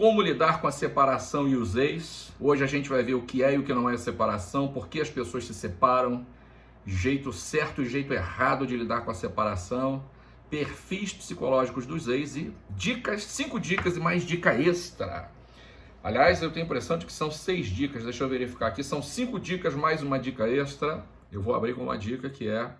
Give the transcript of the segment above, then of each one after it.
Como lidar com a separação e os ex. Hoje a gente vai ver o que é e o que não é separação, por que as pessoas se separam, jeito certo e jeito errado de lidar com a separação, perfis psicológicos dos ex e dicas, cinco dicas e mais dica extra. Aliás, eu tenho a impressão de que são seis dicas, deixa eu verificar aqui, são cinco dicas mais uma dica extra. Eu vou abrir com uma dica que é,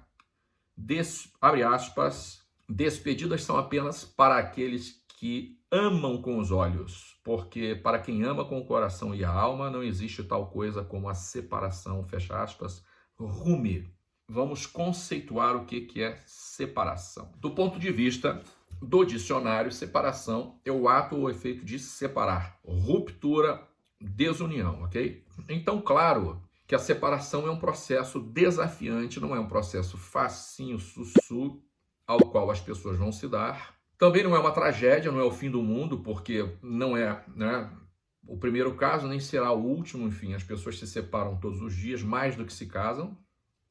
des, abre aspas, despedidas são apenas para aqueles que amam com os olhos, porque para quem ama com o coração e a alma não existe tal coisa como a separação, fecha aspas, rume. Vamos conceituar o que é separação. Do ponto de vista do dicionário, separação é o ato ou efeito de separar, ruptura, desunião, ok? Então, claro que a separação é um processo desafiante, não é um processo facinho, sussu, ao qual as pessoas vão se dar, também não é uma tragédia, não é o fim do mundo, porque não é né, o primeiro caso, nem será o último. Enfim, as pessoas se separam todos os dias, mais do que se casam.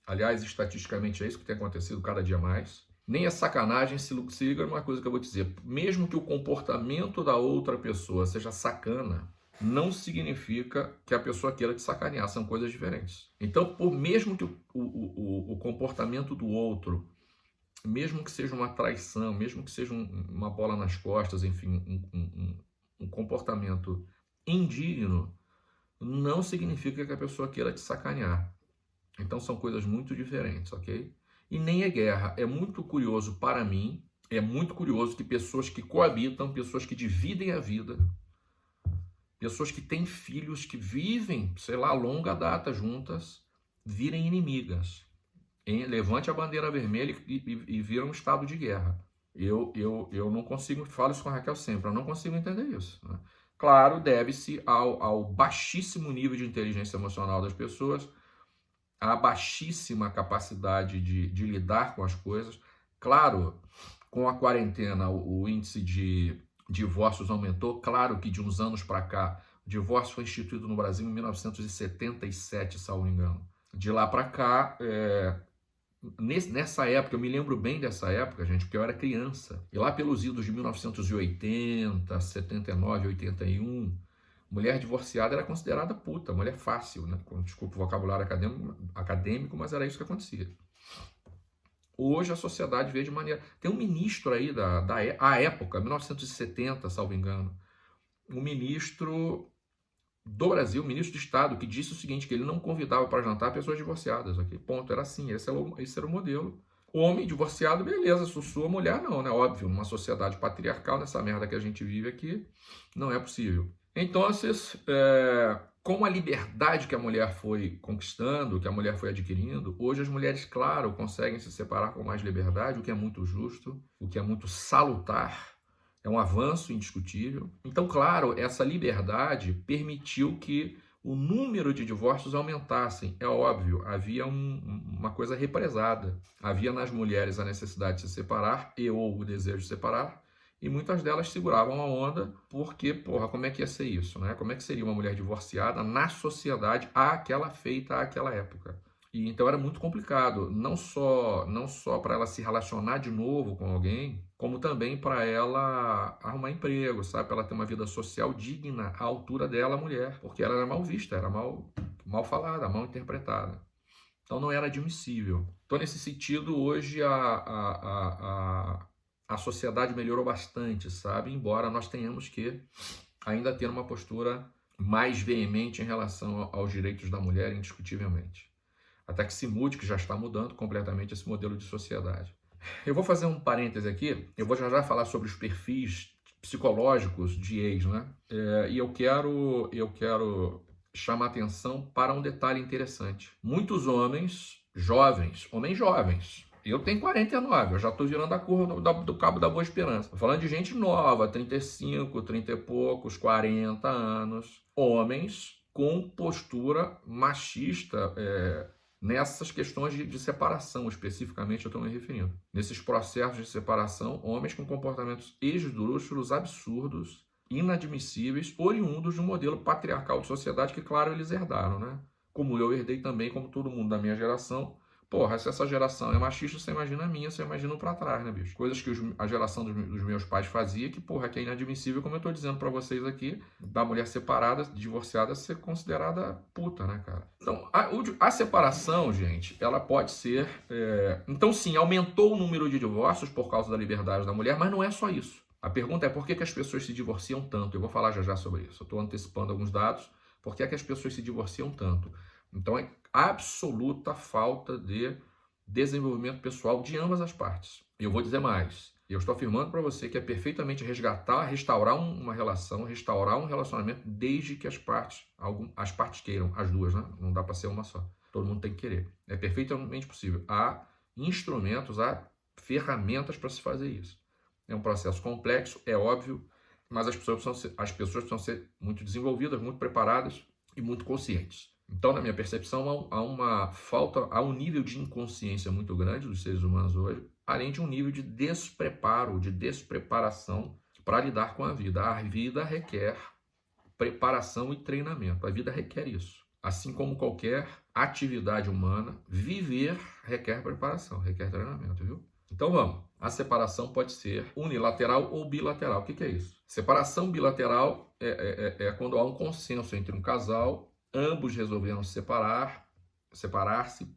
Aliás, estatisticamente é isso que tem acontecido cada dia mais. Nem é sacanagem se liga uma coisa que eu vou dizer. Mesmo que o comportamento da outra pessoa seja sacana, não significa que a pessoa queira te sacanear, são coisas diferentes. Então, por mesmo que o, o, o, o comportamento do outro mesmo que seja uma traição, mesmo que seja um, uma bola nas costas, enfim, um, um, um, comportamento indigno, não significa que a pessoa queira te sacanear. Então são coisas muito diferentes, ok? E nem é guerra. É muito curioso para mim, é muito curioso que pessoas que coabitam, pessoas que dividem a vida, pessoas que têm filhos, que vivem, sei lá, longa data juntas, virem inimigas em, levante a bandeira vermelha e, e, e vira um estado de guerra. Eu, eu, eu não consigo, falo isso com a Raquel sempre, eu não consigo entender isso. Né? Claro, deve-se ao, ao baixíssimo nível de inteligência emocional das pessoas, à baixíssima capacidade de, de lidar com as coisas. Claro, com a quarentena, o, o índice de divórcios aumentou. Claro que de uns anos para cá, o divórcio foi instituído no Brasil em 1977, salvo engano. De lá para cá, é, nessa época, eu me lembro bem dessa época, gente, porque eu era criança. E lá pelos idos de 1980, 79, 81, mulher divorciada era considerada puta, mulher fácil, né? Desculpa o vocabulário acadêmico, mas era isso que acontecia. Hoje a sociedade vê de maneira... Tem um ministro aí da, da a época, 1970, salvo engano, um ministro do Brasil, ministro de Estado, que disse o seguinte, que ele não convidava para jantar pessoas divorciadas, ok? Ponto, era assim, esse era o, esse era o modelo. Homem divorciado, beleza, sussurra, mulher não, né? Óbvio, numa sociedade patriarcal, nessa merda que a gente vive aqui, não é possível. Então, é, com a liberdade que a mulher foi conquistando, que a mulher foi adquirindo, hoje as mulheres, claro, conseguem se separar com mais liberdade, o que é muito justo, o que é muito salutar, é um avanço indiscutível. Então, claro, essa liberdade permitiu que o número de divórcios aumentassem. É óbvio, havia um, uma coisa represada. Havia nas mulheres a necessidade de se separar e ou o desejo de separar, e muitas delas seguravam a onda porque, porra, como é que ia ser isso, né? Como é que seria uma mulher divorciada na sociedade àquela feita àquela época? E então era muito complicado, não só não só para ela se relacionar de novo com alguém, como também para ela arrumar emprego, sabe? Para ela ter uma vida social digna à altura dela, mulher, porque ela era mal vista, era mal mal falada, mal interpretada. Então não era admissível. Então nesse sentido hoje a, a, a, a, a sociedade melhorou bastante, sabe? Embora nós tenhamos que ainda ter uma postura mais veemente em relação aos direitos da mulher, indiscutivelmente até que se mude, que já está mudando completamente esse modelo de sociedade. Eu vou fazer um parêntese aqui, eu vou já já falar sobre os perfis psicológicos de ex, né? É, e eu quero, eu quero chamar atenção para um detalhe interessante. Muitos homens jovens, homens jovens, eu tenho 49, eu já estou virando a curva do, do, Cabo da Boa Esperança. Falando de gente nova, 35, 30 e poucos, 40 anos. Homens com postura machista, é, nessas questões de, de, separação, especificamente eu estou me referindo. Nesses processos de separação, homens com comportamentos esdrúxulos, absurdos, inadmissíveis, oriundos de um modelo patriarcal de sociedade que, claro, eles herdaram, né? Como eu herdei também, como todo mundo da minha geração, Porra, se essa geração é machista, você imagina a minha, você imagina para trás, né, bicho? Coisas que os, a geração dos, dos, meus pais fazia que, porra, que é inadmissível, como eu tô dizendo para vocês aqui, da mulher separada, divorciada, ser considerada puta, né, cara? Então, a, a separação, gente, ela pode ser. É... Então, sim, aumentou o número de divórcios por causa da liberdade da mulher, mas não é só isso. A pergunta é por que, que as pessoas se divorciam tanto? Eu vou falar já já sobre isso. Eu estou antecipando alguns dados. Por que, é que as pessoas se divorciam tanto? Então, é absoluta falta de desenvolvimento pessoal de ambas as partes. Eu vou dizer mais. Eu estou afirmando para você que é perfeitamente resgatar, restaurar uma relação, restaurar um relacionamento desde que as partes, as partes queiram, as duas, né? Não dá para ser uma só. Todo mundo tem que querer. É perfeitamente possível. Há instrumentos, há ferramentas para se fazer isso. É um processo complexo, é óbvio, mas as pessoas precisam ser, as pessoas precisam ser muito desenvolvidas, muito preparadas e muito conscientes. Então, na minha percepção, há uma falta, há um nível de inconsciência muito grande dos seres humanos hoje, além de um nível de despreparo, de despreparação para lidar com a vida. A vida requer preparação e treinamento. A vida requer isso. Assim como qualquer atividade humana, viver requer preparação, requer treinamento, viu? Então vamos. A separação pode ser unilateral ou bilateral. O que, que é isso? Separação bilateral é, é, é, é quando há um consenso entre um casal ambos resolveram se separar, separar-se,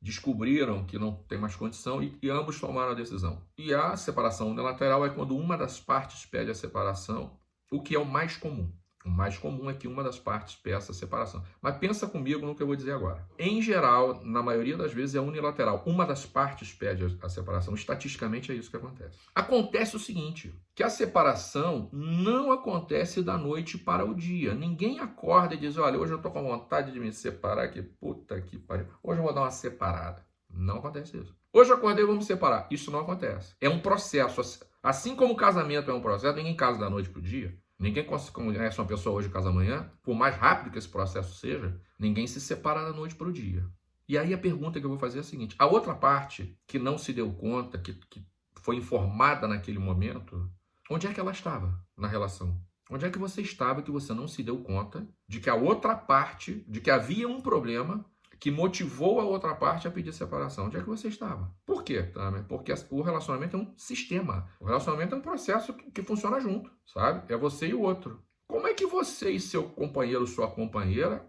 descobriram que não tem mais condição e, e, ambos tomaram a decisão. E a separação unilateral é quando uma das partes pede a separação, o que é o mais comum. O mais comum é que uma das partes peça a separação. Mas pensa comigo no que eu vou dizer agora. Em geral, na maioria das vezes é unilateral. Uma das partes pede a separação. Estatisticamente é isso que acontece. Acontece o seguinte, que a separação não acontece da noite para o dia. Ninguém acorda e diz, olha, hoje eu estou com vontade de me separar, que puta que pariu. Hoje eu vou dar uma separada. Não acontece isso. Hoje eu acordei me separar. Isso não acontece. É um processo. Assim como o casamento é um processo, ninguém casa da noite para o dia. Ninguém conhece uma pessoa hoje casa amanhã, por mais rápido que esse processo seja, ninguém se separa da noite para o dia. E aí a pergunta que eu vou fazer é a seguinte: a outra parte que não se deu conta, que, que foi informada naquele momento, onde é que ela estava na relação? Onde é que você estava que você não se deu conta de que a outra parte, de que havia um problema que motivou a outra parte a pedir separação. Onde é que você estava? Por quê, Tamer? Porque o relacionamento é um sistema. O relacionamento é um processo que, que funciona junto, sabe? É você e o outro. Como é que você e seu companheiro, sua companheira,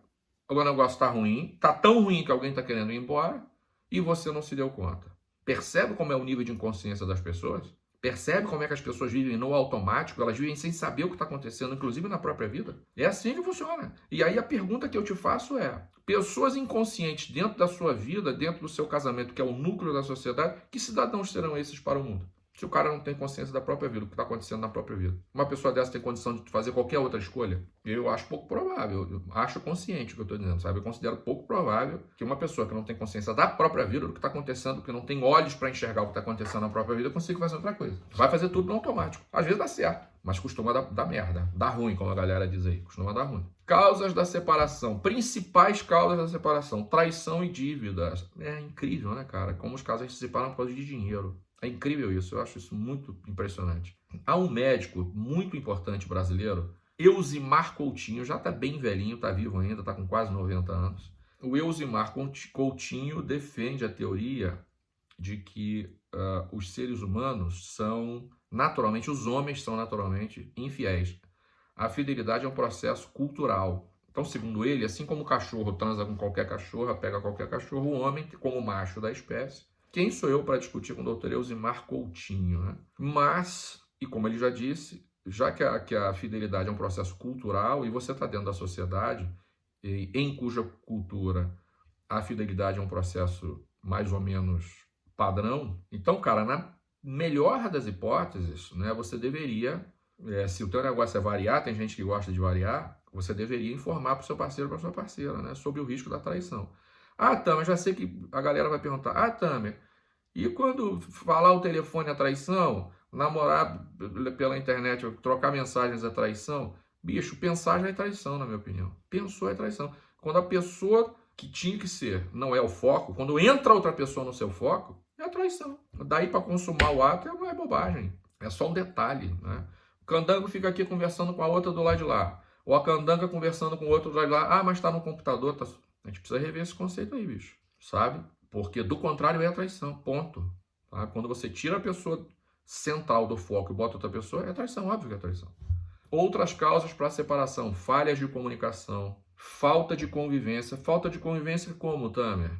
o negócio está ruim, está tão ruim que alguém está querendo ir embora e você não se deu conta? Percebe como é o nível de inconsciência das pessoas? Percebe como é que as pessoas vivem no automático, elas vivem sem saber o que está acontecendo, inclusive na própria vida? É assim que funciona. E aí a pergunta que eu te faço é: pessoas inconscientes dentro da sua vida, dentro do seu casamento, que é o núcleo da sociedade, que cidadãos serão esses para o mundo? Se o cara não tem consciência da própria vida, o que está acontecendo na própria vida. Uma pessoa dessa tem condição de fazer qualquer outra escolha? Eu acho pouco provável. Eu acho consciente o que eu estou dizendo, sabe? Eu considero pouco provável que uma pessoa que não tem consciência da própria vida, do que está acontecendo, que não tem olhos para enxergar o que está acontecendo na própria vida, consiga fazer outra coisa. Vai fazer tudo no automático. Às vezes dá certo, mas costuma dar, dar merda. Dá ruim, como a galera diz aí. Costuma dar ruim. Causas da separação. Principais causas da separação. Traição e dívidas. É incrível, né, cara? Como os casais se separam por causa de dinheiro. É incrível isso, eu acho isso muito impressionante. Há um médico muito importante brasileiro, Eusimar Coutinho, já está bem velhinho, está vivo ainda, está com quase 90 anos. O Eusimar Coutinho defende a teoria de que uh, os seres humanos são naturalmente, os homens são naturalmente infiéis. A fidelidade é um processo cultural. Então, segundo ele, assim como o cachorro transa com qualquer cachorra, pega qualquer cachorro, o homem, como macho da espécie, quem sou eu para discutir com o doutor Eusimar Coutinho? Né? Mas, e como ele já disse, já que a, que a fidelidade é um processo cultural e você está dentro da sociedade, e, em cuja cultura a fidelidade é um processo mais ou menos padrão, então, cara, na melhor das hipóteses, né, você deveria, é, se o teu negócio é variar, tem gente que gosta de variar, você deveria informar para o seu parceiro, para sua parceira, né, sobre o risco da traição. Ah, Tamer, já sei que a galera vai perguntar. Ah, Tamer, e quando falar o telefone é traição? Namorar pela internet, trocar mensagens é traição? Bicho, pensar já é traição, na minha opinião. Pensou é traição. Quando a pessoa que tinha que ser não é o foco, quando entra outra pessoa no seu foco, é traição. Daí para consumar o ato é, é bobagem. É só um detalhe, né? O candango fica aqui conversando com a outra do lado de lá. Ou a candanga conversando com o outro do lado de lá. Ah, mas está no computador, tá... A gente precisa rever esse conceito aí, bicho. Sabe? Porque do contrário é traição, ponto. Tá? Quando você tira a pessoa central do foco e bota outra pessoa, é traição, óbvio que é traição. Outras causas para separação, falhas de comunicação, falta de convivência. Falta de convivência como, Tamer?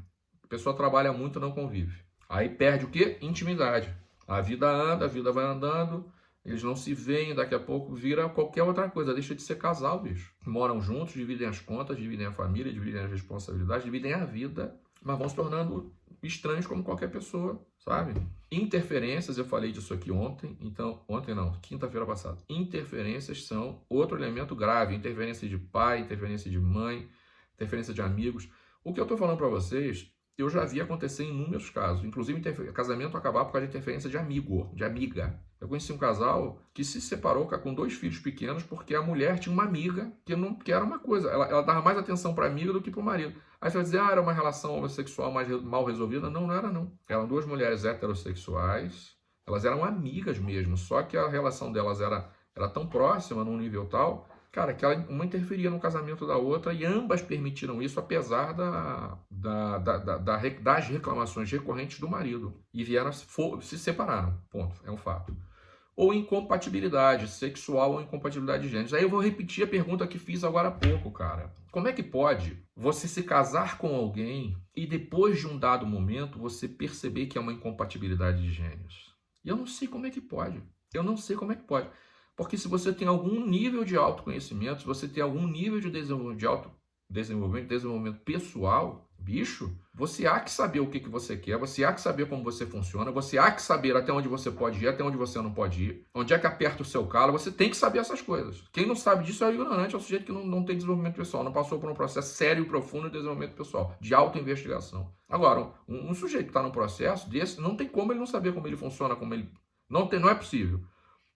A pessoa trabalha muito e não convive. Aí perde o quê? Intimidade. A vida anda, a vida vai andando, eles não se veem, daqui a pouco vira qualquer outra coisa, deixa de ser casal, bicho. Moram juntos, dividem as contas, dividem a família, dividem as responsabilidades, dividem a vida, mas vão se tornando estranhos como qualquer pessoa, sabe? Interferências, eu falei disso aqui ontem, então, ontem não, quinta-feira passada. Interferências são outro elemento grave, interferência de pai, interferência de mãe, interferência de amigos. O que eu tô falando para vocês eu já vi acontecer em inúmeros casos, inclusive casamento acabar por causa de interferência de amigo, de amiga. Eu conheci um casal que se separou com dois filhos pequenos porque a mulher tinha uma amiga que não que era uma coisa, ela, ela dava mais atenção para a amiga do que para o marido. Aí você vai dizer, ah, era uma relação homossexual mais mal resolvida. Não, não era não. Eram duas mulheres heterossexuais, elas eram amigas mesmo, só que a relação delas era, era tão próxima num nível tal cara, que ela, uma interferia no casamento da outra e ambas permitiram isso, apesar da, da, da, da, da das reclamações recorrentes do marido. E vieram, for, se separaram, ponto, é um fato. Ou incompatibilidade sexual ou incompatibilidade de gêneros. Aí eu vou repetir a pergunta que fiz agora há pouco, cara. Como é que pode você se casar com alguém e depois de um dado momento você perceber que é uma incompatibilidade de gêneros? E eu não sei como é que pode. Eu não sei como é que pode. Porque se você tem algum nível de autoconhecimento, se você tem algum nível de desenvolvimento, de auto desenvolvimento, desenvolvimento pessoal, bicho, você há que saber o que, que você quer, você há que saber como você funciona, você há que saber até onde você pode ir, até onde você não pode ir, onde é que aperta o seu calo, você tem que saber essas coisas. Quem não sabe disso é ignorante, é o sujeito que não, não tem desenvolvimento pessoal, não passou por um processo sério e profundo de desenvolvimento pessoal, de autoinvestigação. Agora, um, um sujeito que está num processo desse, não tem como ele não saber como ele funciona, como ele... Não, tem, não é possível.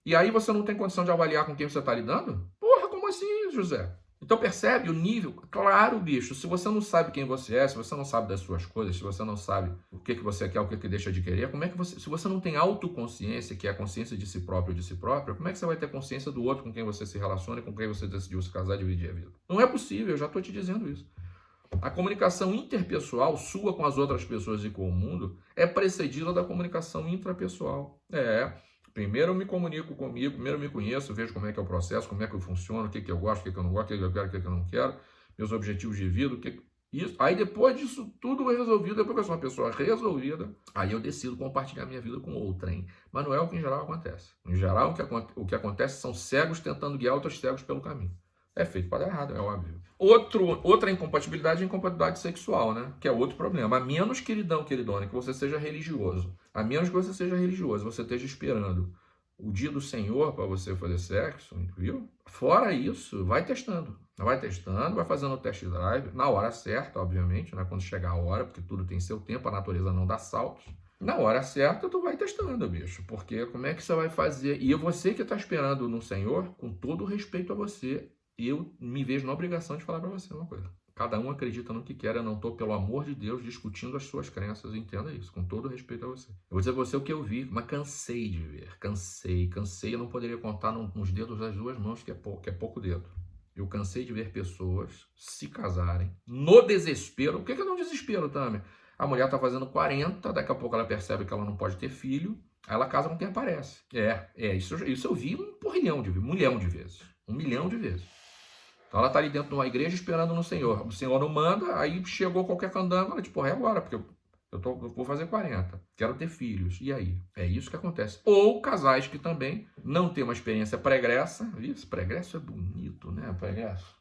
E aí você não tem condição de avaliar com quem você está lidando? Porra, como assim, José? Então percebe o nível? Claro, bicho, se você não sabe quem você é, se você não sabe das suas coisas, se você não sabe o que, que você quer, o que, que deixa de querer, como é que você. Se você não tem autoconsciência, que é a consciência de si próprio de si próprio, como é que você vai ter consciência do outro com quem você se relaciona com quem você decidiu se casar e dividir a vida? Não é possível, eu já estou te dizendo isso. A comunicação interpessoal sua com as outras pessoas e com o mundo é precedida da comunicação intrapessoal. É. Primeiro eu me comunico comigo, primeiro eu me conheço, vejo como é que é o processo, como é que eu funciono, o que, que eu gosto, o que, que eu não gosto, o que, que eu quero, o que, que eu não quero, meus objetivos de vida, o que, isso. Aí depois disso tudo resolvido, depois que eu sou uma pessoa resolvida, aí eu decido compartilhar minha vida com outrem. Mas não é o que em geral acontece. Em geral, o que, o que acontece são cegos tentando guiar outros cegos pelo caminho. É feito para dar errado, é óbvio. Outro, outra incompatibilidade é a incompatibilidade sexual, né? Que é outro problema. A menos, queridão, queridona, que você seja religioso. A menos que você seja religioso, você esteja esperando o dia do Senhor para você fazer sexo, viu? Fora isso, vai testando. Vai testando, vai fazendo o test drive, na hora certa, obviamente, né? Quando chegar a hora, porque tudo tem seu tempo, a natureza não dá saltos. Na hora certa, tu vai testando, bicho. Porque como é que você vai fazer? E você que está esperando no Senhor, com todo respeito a você, eu me vejo na obrigação de falar para você uma coisa. Cada um acredita no que quer, eu não estou, pelo amor de Deus, discutindo as suas crenças, entenda isso, com todo respeito a você. Eu vou dizer a você o que eu vi, mas cansei de ver, cansei, cansei, eu não poderia contar nos dedos das duas mãos, que é, pouco, que é pouco dedo. Eu cansei de ver pessoas se casarem no desespero. O que é, que desespero, Tami? A mulher está fazendo 40, daqui a pouco ela percebe que ela não pode ter filho, aí ela casa com quem aparece. É, é, isso, isso eu vi um porrilhão de vezes, um milhão de vezes. Um milhão de vezes. Então ela está ali dentro de uma igreja esperando no Senhor. O Senhor não manda, aí chegou qualquer candango, ela tipo, é agora, porque eu, eu, tô, eu vou fazer 40, quero ter filhos. E aí? É isso que acontece. Ou casais que também não têm uma experiência pregressa, isso, pregresso é bonito, né? Pregresso.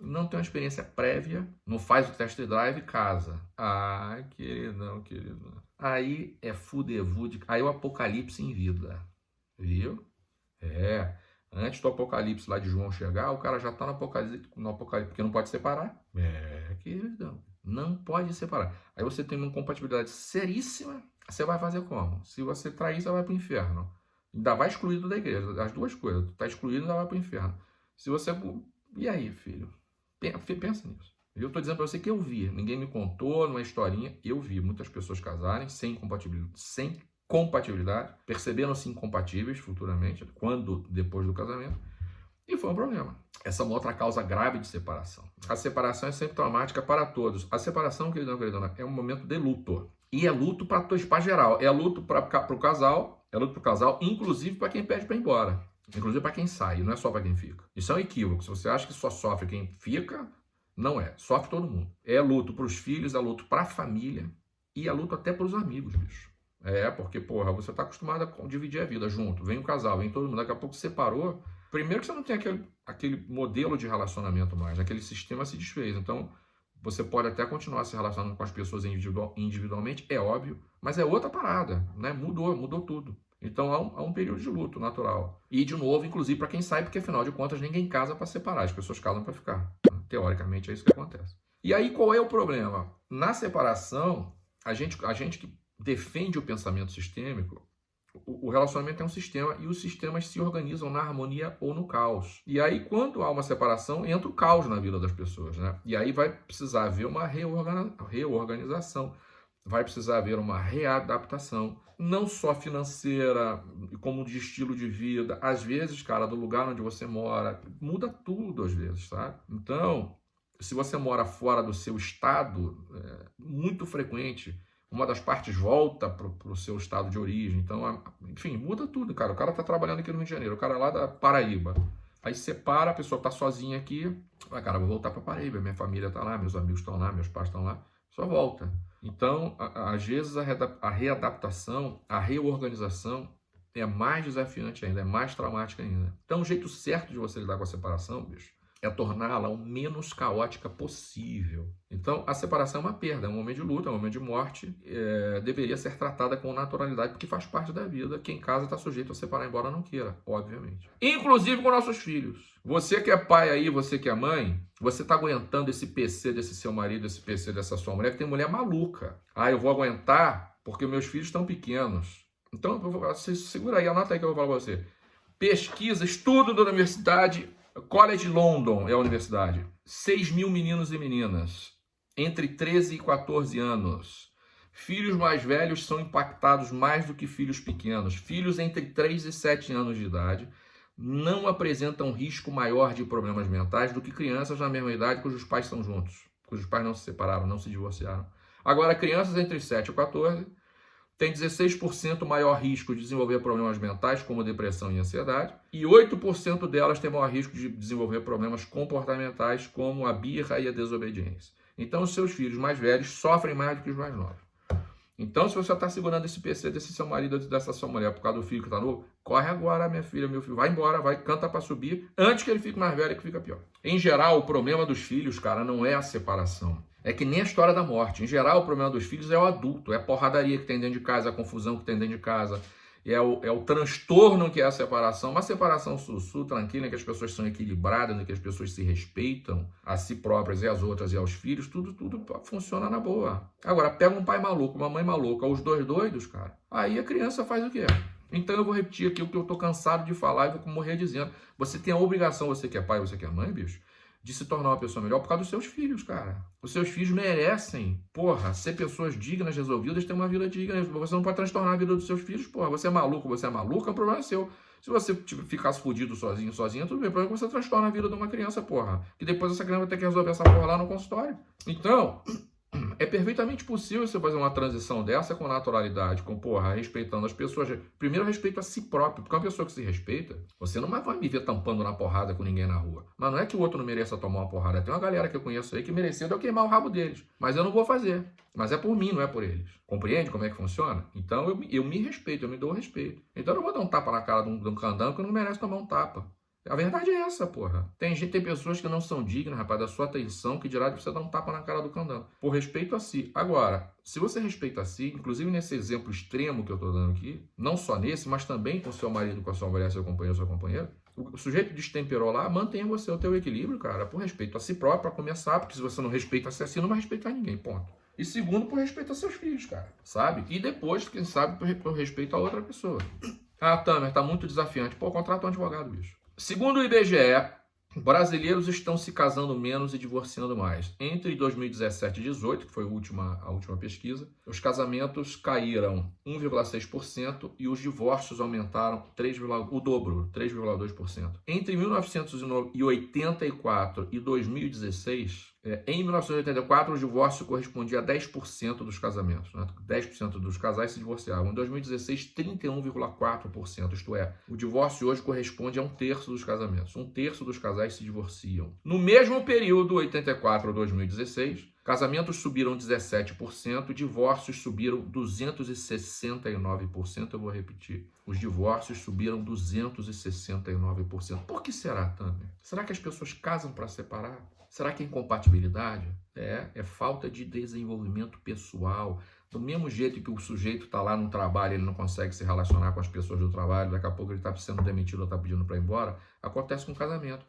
Não tem uma experiência prévia, não faz o test drive casa. Ah, queridão, querido. Aí é fudevude, aí é o apocalipse em vida. Viu? É. Antes do Apocalipse lá de João chegar, o cara já está no Apocalipse, no Apocalipse, porque não pode separar. É, queridão. Não pode separar. Aí você tem uma compatibilidade seríssima, você vai fazer como? Se você trair, você vai para o inferno. Ainda vai excluído da igreja. As duas coisas. Tu está excluído, ainda vai para o inferno. Se você... E aí, filho? Pensa nisso. Eu estou dizendo para você que eu vi. Ninguém me contou, numa historinha. Eu vi muitas pessoas casarem sem compatibilidade, sem compatibilidade, percebendo-se incompatíveis futuramente, quando depois do casamento, E foi um problema. Essa é uma outra causa grave de separação. A separação é sempre traumática para todos. A separação, querido queridona, é um momento de luto. E é luto para geral. É luto para o casal, é luto para o casal, inclusive para quem pede para ir embora. Inclusive para quem sai, não é só para quem fica. Isso é um equívoco. Se você acha que só sofre quem fica, não é. Sofre todo mundo. É luto para os filhos, é luto para a família e é luto até para os amigos, bicho. É, porque, porra, você está acostumado a dividir a vida junto. Vem o casal, vem todo mundo. Daqui a pouco separou. Primeiro que você não tem aquele, aquele modelo de relacionamento mais. Aquele sistema se desfez. Então, você pode até continuar se relacionando com as pessoas individual, individualmente, é óbvio. Mas é outra parada, né? Mudou, mudou tudo. Então há um, há um, período de luto natural. E, de novo, inclusive para quem sai, porque afinal de contas ninguém casa para separar, as pessoas casam para ficar. Teoricamente é isso que acontece. E aí qual é o problema? Na separação, a gente, a gente que defende o pensamento sistêmico, o, relacionamento é um sistema e os sistemas se organizam na harmonia ou no caos. E aí, quando há uma separação, entra o caos na vida das pessoas. Né? E aí vai precisar haver uma reorganização vai precisar haver uma readaptação, não só financeira, como de estilo de vida. Às vezes, cara, do lugar onde você mora, muda tudo às vezes, tá? Então, se você mora fora do seu estado, é muito frequente, uma das partes volta para o seu estado de origem. Então, enfim, muda tudo, cara. O cara tá trabalhando aqui no Rio de Janeiro, o cara é lá da Paraíba. Aí separa, a pessoa tá sozinha aqui, vai, cara, vou voltar para Paraíba, minha família tá lá, meus amigos estão lá, meus pais estão lá. Só volta. Então, às vezes, a readaptação, a reorganização é mais desafiante ainda, é mais traumática ainda. Então, o jeito certo de você lidar com a separação, bicho, é torná-la o menos caótica possível. Então, a separação é uma perda, é um momento de luta, é um momento de morte, é, deveria ser tratada com naturalidade, porque faz parte da vida. Quem casa está sujeito a separar, embora não queira, obviamente. Inclusive com nossos filhos. Você que é pai aí, você que é mãe, você está aguentando esse PC desse seu marido, esse PC dessa sua mulher, que tem mulher maluca. Ah, eu vou aguentar porque meus filhos estão pequenos. Então, segura aí, anota aí que eu vou falar para você. Pesquisa, estudo da universidade College London é a universidade. 6 mil meninos e meninas, entre 13 e 14 anos. Filhos mais velhos são impactados mais do que filhos pequenos. Filhos entre 3 e 7 anos de idade não apresentam risco maior de problemas mentais do que crianças na mesma idade cujos pais estão juntos, cujos pais não se separaram, não se divorciaram. Agora, crianças entre 7 e 14 tem 16% maior risco de desenvolver problemas mentais, como depressão e ansiedade, e 8% delas têm maior risco de desenvolver problemas comportamentais, como a birra e a desobediência. Então, os seus filhos mais velhos sofrem mais do que os mais novos. Então, se você está segurando esse PC desse seu marido dessa sua mulher por causa do filho que está novo, corre agora, minha filha, meu filho, vai embora, vai, canta para subir, antes que ele fique mais velho que fica pior. Em geral, o problema dos filhos, cara, não é a separação. É que nem a história da morte. Em geral, o problema dos filhos é o adulto, é a porradaria que tem dentro de casa, a confusão que tem dentro de casa, é o, é o transtorno que é a separação. Uma separação sussu, tranquila, em que as pessoas são equilibradas, em que as pessoas se respeitam a si próprias e às outras e aos filhos, tudo, tudo funciona na boa. Agora, pega um pai maluco, uma mãe maluca, os dois doidos, cara, aí a criança faz o quê? Então eu vou repetir aqui o que eu tô cansado de falar e vou morrer dizendo. Você tem a obrigação, você que é pai, você que é mãe, bicho, de se tornar uma pessoa melhor por causa dos seus filhos, cara. Os seus filhos merecem, porra, ser pessoas dignas, resolvidas, ter uma vida digna. Você não pode transtornar a vida dos seus filhos, porra. Você é maluco, você é maluca, o problema é seu. Se você tipo, ficasse fudido sozinho, sozinha, tudo bem. O problema é que você transtorna a vida de uma criança, porra. Que depois essa criança vai ter que resolver essa porra lá no consultório. Então, é perfeitamente possível você fazer uma transição dessa com naturalidade, com, porra, respeitando as pessoas. Primeiro, respeito a si próprio, porque uma pessoa que se respeita, você não vai me ver tampando na porrada com ninguém na rua. Mas não é que o outro não mereça tomar uma porrada. Tem uma galera que eu conheço aí que mereceu eu queimar o rabo deles. Mas eu não vou fazer. Mas é por mim, não é por eles. Compreende como é que funciona? Então eu, eu me respeito, eu me dou respeito. Então eu não vou dar um tapa na cara de um, de um candango que não merece tomar um tapa. A verdade é essa, porra. Tem gente, tem pessoas que não são dignas, rapaz, da sua atenção, que dirá de você dar um tapa na cara do candango. Por respeito a si. Agora, se você respeita a si, inclusive nesse exemplo extremo que eu tô dando aqui, não só nesse, mas também com seu marido, com a sua mulher, seu companheiro, sua companheira, o sujeito destemperou lá, mantenha você o teu equilíbrio, cara, por respeito a si próprio, para começar, porque se você não respeita a si assim, não vai respeitar ninguém, ponto. E segundo, por respeito a seus filhos, cara, sabe? E depois, quem sabe, por respeito a outra pessoa. Ah, Tamer, tá muito desafiante. Pô, contrata um advogado, bicho. Segundo o IBGE, Brasileiros estão se casando menos e divorciando mais. Entre 2017 e 2018, que foi a última, a última pesquisa, os casamentos caíram 1,6% e os divórcios aumentaram 3, o dobro, 3,2%. Entre 1984 e 2016, é, em 1984, o divórcio correspondia a 10% dos casamentos. Né? 10% dos casais se divorciavam. Em 2016, 31,4%. Isto é, o divórcio hoje corresponde a um terço dos casamentos. Um terço dos casais se divorciam. No mesmo período, 84 a 2016, casamentos subiram 17%, divórcios subiram 269%. Eu vou repetir. Os divórcios subiram 269%. Por que será, Tamer? Será que as pessoas casam para separar? Será que é incompatibilidade? É, é falta de desenvolvimento pessoal. Do mesmo jeito que o sujeito está lá no trabalho, ele não consegue se relacionar com as pessoas do trabalho, daqui a pouco ele está sendo demitido ou está pedindo para ir embora, acontece com o casamento.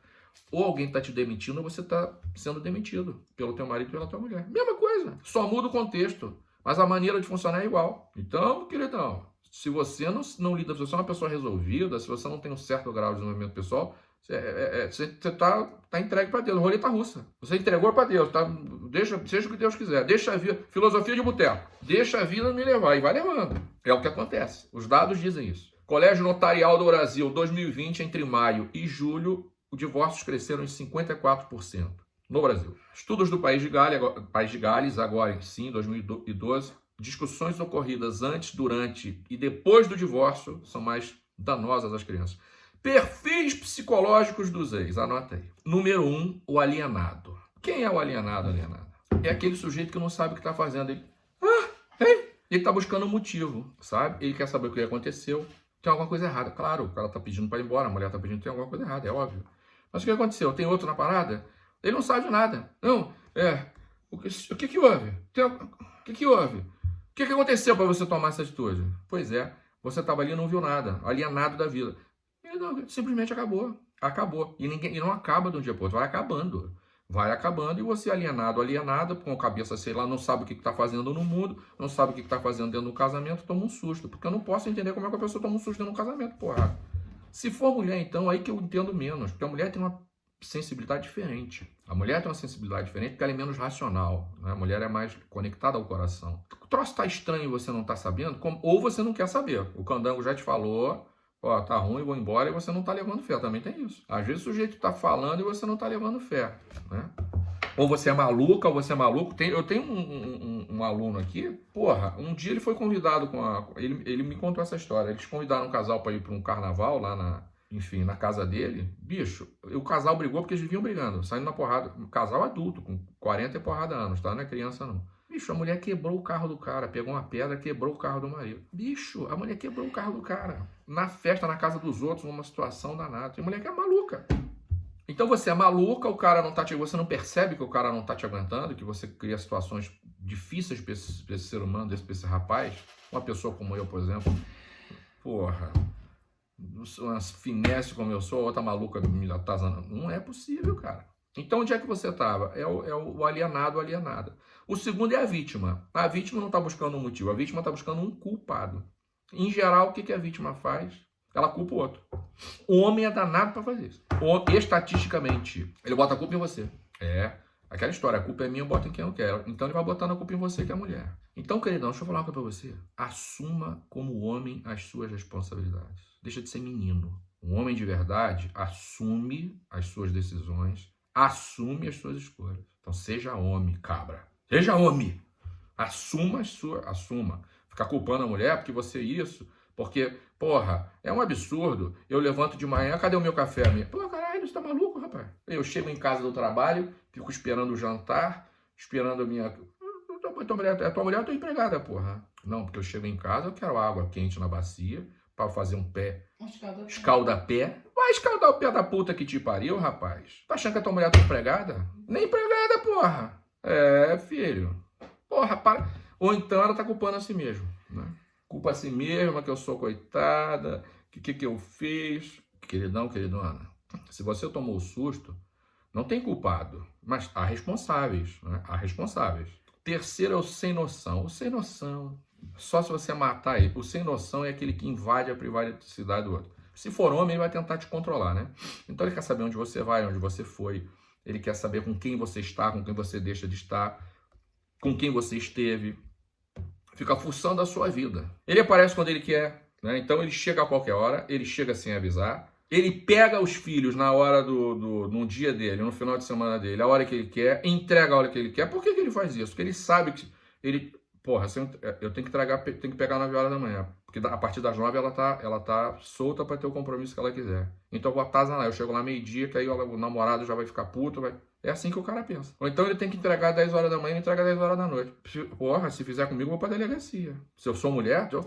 Ou alguém está te demitindo ou você está sendo demitido pelo teu marido e pela tua mulher. Mesma coisa, só muda o contexto, mas a maneira de funcionar é igual. Então, queridão, se você não, não lida, se você é uma pessoa resolvida, se você não tem um certo grau de desenvolvimento pessoal, você é, é, está tá entregue para Deus, roleta russa. Você entregou para Deus, tá? Deixa, seja o que Deus quiser. Deixa a vida, filosofia de boteco. Deixa a vida me levar e vai levando. É o que acontece. Os dados dizem isso. Colégio Notarial do Brasil, 2020, entre maio e julho, os divórcios cresceram em 54% no Brasil. Estudos do País de, Gales, País de Gales, agora sim, 2012, discussões ocorridas antes, durante e depois do divórcio são mais danosas às crianças. Perfis psicológicos dos ex, anota aí. Número um, o alienado. Quem é o alienado, alienado? É aquele sujeito que não sabe o que está fazendo. Ele, ah, hein? ele está buscando um motivo, sabe? Ele quer saber o que aconteceu. Tem alguma coisa errada. Claro, o cara está pedindo para ir embora, a mulher está pedindo, tem alguma coisa errada, é óbvio. Mas o que aconteceu? Tem outro na parada? Ele não sabe de nada. Não, é. O que, o que, que houve? Tem, o que, que houve? O que, que aconteceu para você tomar essa atitude? Pois é, você estava ali e não viu nada, alienado da vida. E não, simplesmente acabou. Acabou. E, ninguém, e não acaba de um dia para outro, vai acabando. Vai acabando e você alienado, alienada, com a cabeça, sei lá, não sabe o que está fazendo no mundo, não sabe o que está fazendo dentro do casamento, toma um susto. Porque eu não posso entender como é que a pessoa toma um susto dentro do casamento, porra. Se for mulher, então, aí que eu entendo menos. Porque a mulher tem uma sensibilidade diferente. A mulher tem uma sensibilidade diferente porque ela é menos racional. Né? A mulher é mais conectada ao coração. O troço está estranho e você não está sabendo, como, ou você não quer saber. O candango já te falou, Ó, tá ruim, vou embora e você não tá levando fé. Também tem isso. Às vezes o sujeito tá falando e você não tá levando fé, né? Ou você é maluca, ou você é maluco. Tem, eu tenho um, um, um, aluno aqui, porra, um dia ele foi convidado com a. Ele, ele me contou essa história. Eles convidaram um casal para ir para um carnaval lá na, enfim, na casa dele. Bicho, o casal brigou porque eles viviam brigando, saindo na porrada. Um casal adulto, com 40 e porrada anos, tá? Não é criança, não. Bicho, a mulher quebrou o carro do cara, pegou uma pedra, quebrou o carro do marido. Bicho, a mulher quebrou o carro do cara. Na festa, na casa dos outros, numa situação danada. A mulher que é maluca. Então você é maluca, o cara não tá te, você não percebe que o cara não tá te aguentando, que você cria situações difíceis para esse, esse, ser humano, pra esse rapaz. Uma pessoa como eu, por exemplo. Porra, uma finesse como eu sou, outra maluca me atazanando. Não é possível, cara. Então, onde é que você estava? É o, é o alienado, alienada. O segundo é a vítima. A vítima não está buscando um motivo, a vítima está buscando um culpado. Em geral, o que, que a vítima faz? Ela culpa o outro. O homem é danado para fazer isso. O, estatisticamente, ele bota a culpa em você. É, aquela história, a culpa é minha, eu boto em quem eu quero. Então ele vai botando a culpa em você, que é a mulher. Então, queridão, deixa eu falar uma coisa pra você. Assuma como homem as suas responsabilidades. Deixa de ser menino. Um homem de verdade assume as suas decisões, assume as suas escolhas. Então seja homem, cabra. Seja homem. Assuma as suas. Assuma. Ficar culpando a mulher porque você é isso. Porque, porra, é um absurdo. Eu levanto de manhã, cadê o meu café? Minha? Pô, caralho, você tá maluco, rapaz? Eu chego em casa do trabalho, fico esperando o jantar, esperando a minha. Tua mulher, a tua mulher é tua empregada, porra. Não, porque eu chego em casa, eu quero água quente na bacia para fazer um pé. Escalda-pé. Vai escaldar o pé da puta que te pariu, rapaz. Tá achando que a tua mulher é tua empregada? Nem empregada, porra. É, filho. Porra, para. Ou então ela tá culpando a si mesma, né? Culpa a si mesma que eu sou coitada, que que, que eu fiz. Queridão, queridona, se você tomou o susto, não tem culpado, mas há responsáveis, né? Há responsáveis. Terceiro é o sem noção. O sem noção, só se você matar ele. O sem noção é aquele que invade a privacidade do outro. Se for homem, ele vai tentar te controlar, né? Então ele quer saber onde você vai, onde você foi. Ele quer saber com quem você está, com quem você deixa de estar, com quem você esteve. Fica fuçando a sua vida. Ele aparece quando ele quer, né? Então ele chega a qualquer hora, ele chega sem avisar. Ele pega os filhos na hora do, do no dia dele, no final de semana dele, a hora que ele quer, entrega a hora que ele quer. Por que, que ele faz isso? Porque ele sabe que ele porra, eu tenho que entregar, tenho que pegar 9 horas da manhã. Porque a partir das 9 ela tá, ela tá solta para ter o compromisso que ela quiser. Então eu vou atazanar. Eu chego lá meio-dia, que aí o namorado já vai ficar puto. Vai... É assim que o cara pensa. Ou então ele tem que entregar 10 horas da manhã e entrega 10 horas da noite. Porra, se fizer comigo, eu vou pra delegacia. Se eu sou mulher, eu,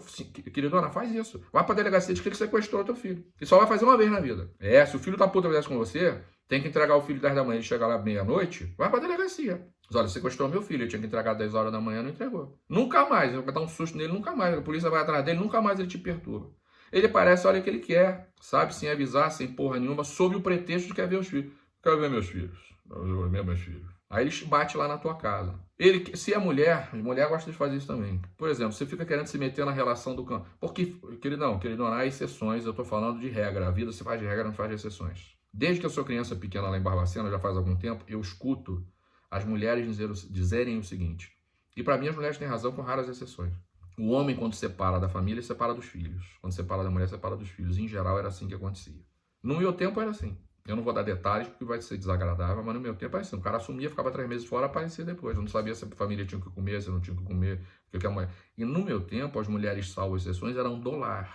queridona, faz isso. Vai pra delegacia de que ele sequestrou teu filho. E só vai fazer uma vez na vida. É, se o filho da puta fizesse com você, tem que entregar o filho 10 da manhã e chegar lá meia-noite, vai pra delegacia. Olha, sequestrou meu filho, ele tinha que entregar 10 horas da manhã, não entregou. Nunca mais, vai dar um susto nele, nunca mais. A polícia vai atrás dele, nunca mais ele te perturba. Ele aparece a hora que ele quer, sabe? Sem avisar, sem porra nenhuma, sob o pretexto de quer ver os filhos. Quero ver meus filhos. Quero ver meus filhos. Aí ele bate lá na tua casa. Ele, se é mulher, mulher gosta de fazer isso também. Por exemplo, você fica querendo se meter na relação do campo. Porque, queridão, queridão, há exceções, eu tô falando de regra. A vida se faz de regra, não faz de exceções. Desde que eu sou criança pequena lá em Barbacena, já faz algum tempo, eu escuto as mulheres dizer, dizerem o seguinte. E para mim as mulheres têm razão com raras exceções. O homem, quando separa da família, separa dos filhos. Quando separa da mulher, separa dos filhos. Em geral, era assim que acontecia. No meu tempo era assim. Eu não vou dar detalhes porque vai ser desagradável, mas no meu tempo era assim. O cara assumia, ficava três meses fora, aparecia depois. Eu não sabia se a família tinha que comer, se não tinha que comer. Que a mulher... E no meu tempo, as mulheres, salvo exceções, eram do lar.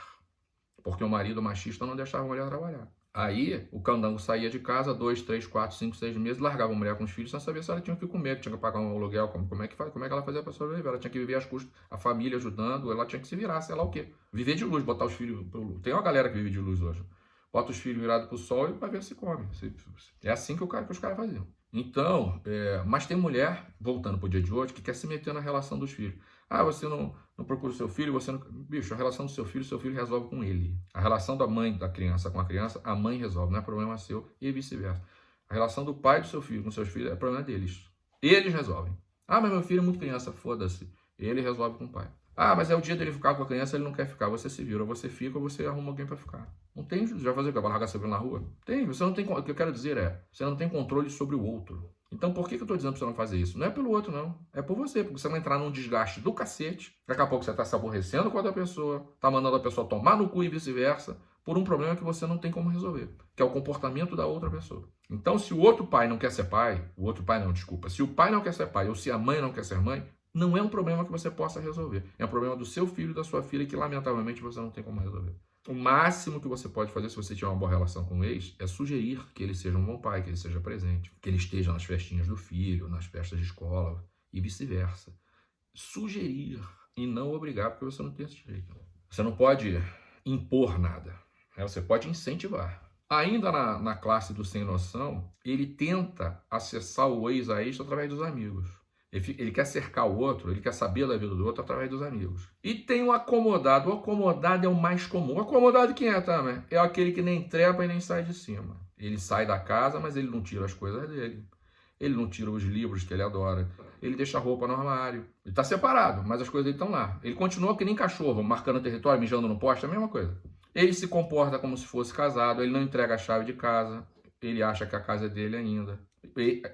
Porque o marido machista não deixava a mulher trabalhar. Aí o candango saía de casa dois, três, quatro, cinco, seis meses, largava a mulher com os filhos sem saber se ela tinha que comer, tinha que pagar um aluguel, como, como, é, que, como é que ela fazia para sobreviver? Ela tinha que viver às custas, a família ajudando, ela tinha que se virar, sei lá o quê. Viver de luz, botar os filhos. Tem uma galera que vive de luz hoje. Bota os filhos virados para o sol e vai ver se come. É assim que, o cara, que os caras faziam. Então, é, mas tem mulher, voltando para o dia de hoje, que quer se meter na relação dos filhos. Ah, você não, não procura o seu filho, você não. Bicho, a relação do seu filho, seu filho resolve com ele. A relação da mãe da criança com a criança, a mãe resolve, não é problema seu e vice-versa. A relação do pai do seu filho com seus filhos é problema deles. Eles resolvem. Ah, mas meu filho é muito criança, foda-se. Ele resolve com o pai. Ah, mas é o dia dele ficar com a criança, ele não quer ficar. Você se vira, você fica, você arruma alguém para ficar. Não tem, já fazer o que? Vai largar seu filho na rua? Tem, você não tem. O que eu quero dizer é, você não tem controle sobre o outro. Então por que, que eu estou dizendo para você não fazer isso? Não é pelo outro, não. É por você, porque você vai entrar num desgaste do cacete. Daqui a pouco você está se aborrecendo com a outra pessoa, está mandando a pessoa tomar no cu e vice-versa, por um problema que você não tem como resolver, que é o comportamento da outra pessoa. Então, se o outro pai não quer ser pai, o outro pai não, desculpa, se o pai não quer ser pai ou se a mãe não quer ser mãe, não é um problema que você possa resolver. É um problema do seu filho e da sua filha que, lamentavelmente, você não tem como resolver. O máximo que você pode fazer se você tiver uma boa relação com o ex é sugerir que ele seja um bom pai, que ele seja presente, que ele esteja nas festinhas do filho, nas festas de escola e vice-versa. Sugerir e não obrigar, porque você não tem esse direito. Você não pode impor nada, né? você pode incentivar. Ainda na, na classe do sem noção, ele tenta acessar o ex a ex através dos amigos. Ele, quer cercar o outro, ele quer saber da vida do outro através dos amigos. E tem o acomodado. O acomodado é o mais comum. O acomodado quem é, também? É aquele que nem trepa e nem sai de cima. Ele sai da casa, mas ele não tira as coisas dele. Ele não tira os livros que ele adora. Ele deixa a roupa no armário. Ele está separado, mas as coisas dele estão lá. Ele continua que nem cachorro, marcando território, mijando no poste, é a mesma coisa. Ele se comporta como se fosse casado, ele não entrega a chave de casa, ele acha que a casa é dele ainda.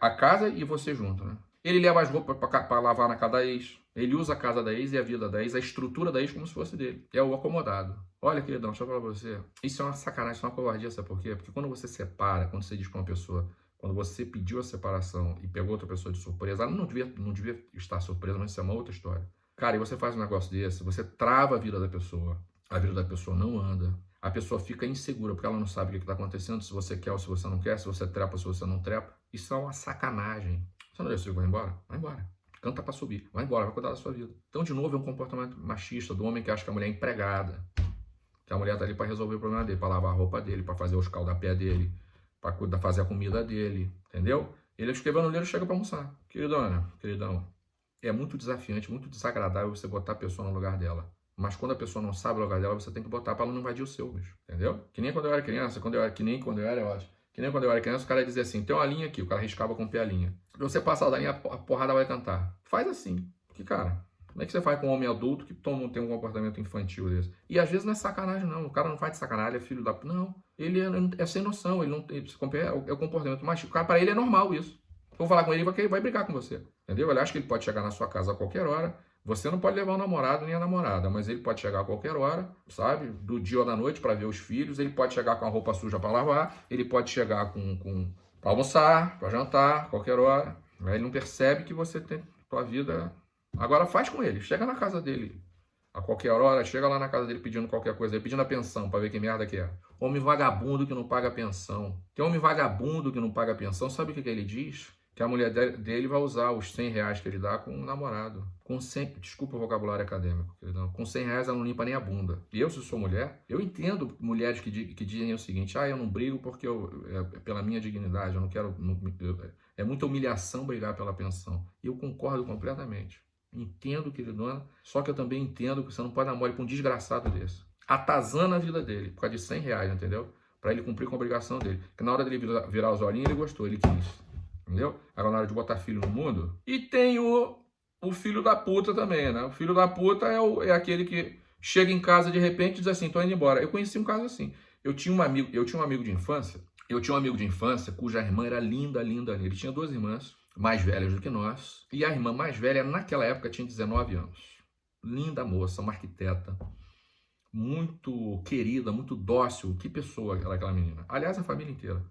A casa e você junto, né? Ele leva as roupas para lavar na casa da ex. Ele usa a casa da ex e a vida da ex, a estrutura da ex como se fosse dele. É o acomodado. Olha, queridão, deixa eu falar pra você. Isso é uma sacanagem, isso é uma covardia, sabe por quê? Porque quando você separa, quando você diz pra uma pessoa, quando você pediu a separação e pegou outra pessoa de surpresa, ela não devia, não devia estar surpresa, mas isso é uma outra história. Cara, e você faz um negócio desse, você trava a vida da pessoa, a vida da pessoa não anda, a pessoa fica insegura porque ela não sabe o que está acontecendo, se você quer ou se você não quer, se você trepa ou se você não trepa. Isso é uma sacanagem. Você não decidiu vai embora? Vai embora. Canta para subir. Vai embora, vai cuidar da sua vida. Então, de novo, é um comportamento machista do homem que acha que a mulher é empregada. Que a mulher tá ali para resolver o problema dele, para lavar a roupa dele, para fazer os pé dele, para fazer a comida dele, entendeu? Ele escreveu no livro e chega para almoçar. Queridona, queridão, é muito desafiante, muito desagradável você botar a pessoa no lugar dela. Mas quando a pessoa não sabe o lugar dela, você tem que botar para ela não invadir o seu, bicho. Entendeu? Que nem quando eu era criança, quando eu era, que nem quando eu era, eu acho. Que nem quando eu era criança, o cara dizia assim, tem uma linha aqui, o cara riscava com o pé a linha. Se você passar da linha, a porrada vai cantar. Faz assim. Porque, cara, Como é que você faz com um homem adulto que toma, tem um comportamento infantil desse? E às vezes não é sacanagem, não. O cara não faz de sacanagem, é filho da. Não. Ele é, é sem noção, ele não ele, é, o comportamento mas O cara, para ele é normal isso. Vou falar com ele, ele vai brigar com você. Entendeu? Ele acha que ele pode chegar na sua casa a qualquer hora. Você não pode levar o namorado nem a namorada, mas ele pode chegar a qualquer hora, sabe? Do dia ou da noite para ver os filhos. Ele pode chegar com a roupa suja para lavar. Ele pode chegar com, com para almoçar, para jantar, qualquer hora. Ele não percebe que você tem tua vida. Agora faz com ele. Chega na casa dele a qualquer hora, chega lá na casa dele pedindo qualquer coisa, pedindo a pensão para ver que merda que é. Homem vagabundo que não paga pensão. Tem homem vagabundo que não paga pensão, sabe o que, que ele diz? Que a mulher dele vai usar os 100 reais que ele dá com um namorado. Com 100, desculpa o vocabulário acadêmico, queridão. com 100 reais ela não limpa nem a bunda. E eu, se sou mulher, eu entendo mulheres que, que dizem o seguinte, ah, eu não brigo porque eu, é, é pela minha dignidade, eu não quero... Não, eu, é muita humilhação brigar pela pensão. E eu concordo completamente. Entendo, queridona, só que eu também entendo que você não pode dar mole com um desgraçado desse. Atazana a vida dele, por causa de 100 reais, entendeu? Para ele cumprir com a obrigação dele. Que na hora dele virar os olhinhos, ele gostou, ele quis. Entendeu? Hora de botar filho no mundo. E tem o, o filho da puta também, né? O filho da puta é, o, é aquele que chega em casa de repente e diz assim, tô indo embora. Eu conheci um caso assim. Eu tinha um amigo, eu tinha um amigo de infância, eu tinha um amigo de infância cuja irmã era linda, linda, linda. Ele tinha duas irmãs mais velhas do que nós. E a irmã mais velha, naquela época, tinha 19 anos. Linda moça, uma arquiteta. Muito querida, muito dócil. Que pessoa era aquela menina. Aliás, a família inteira.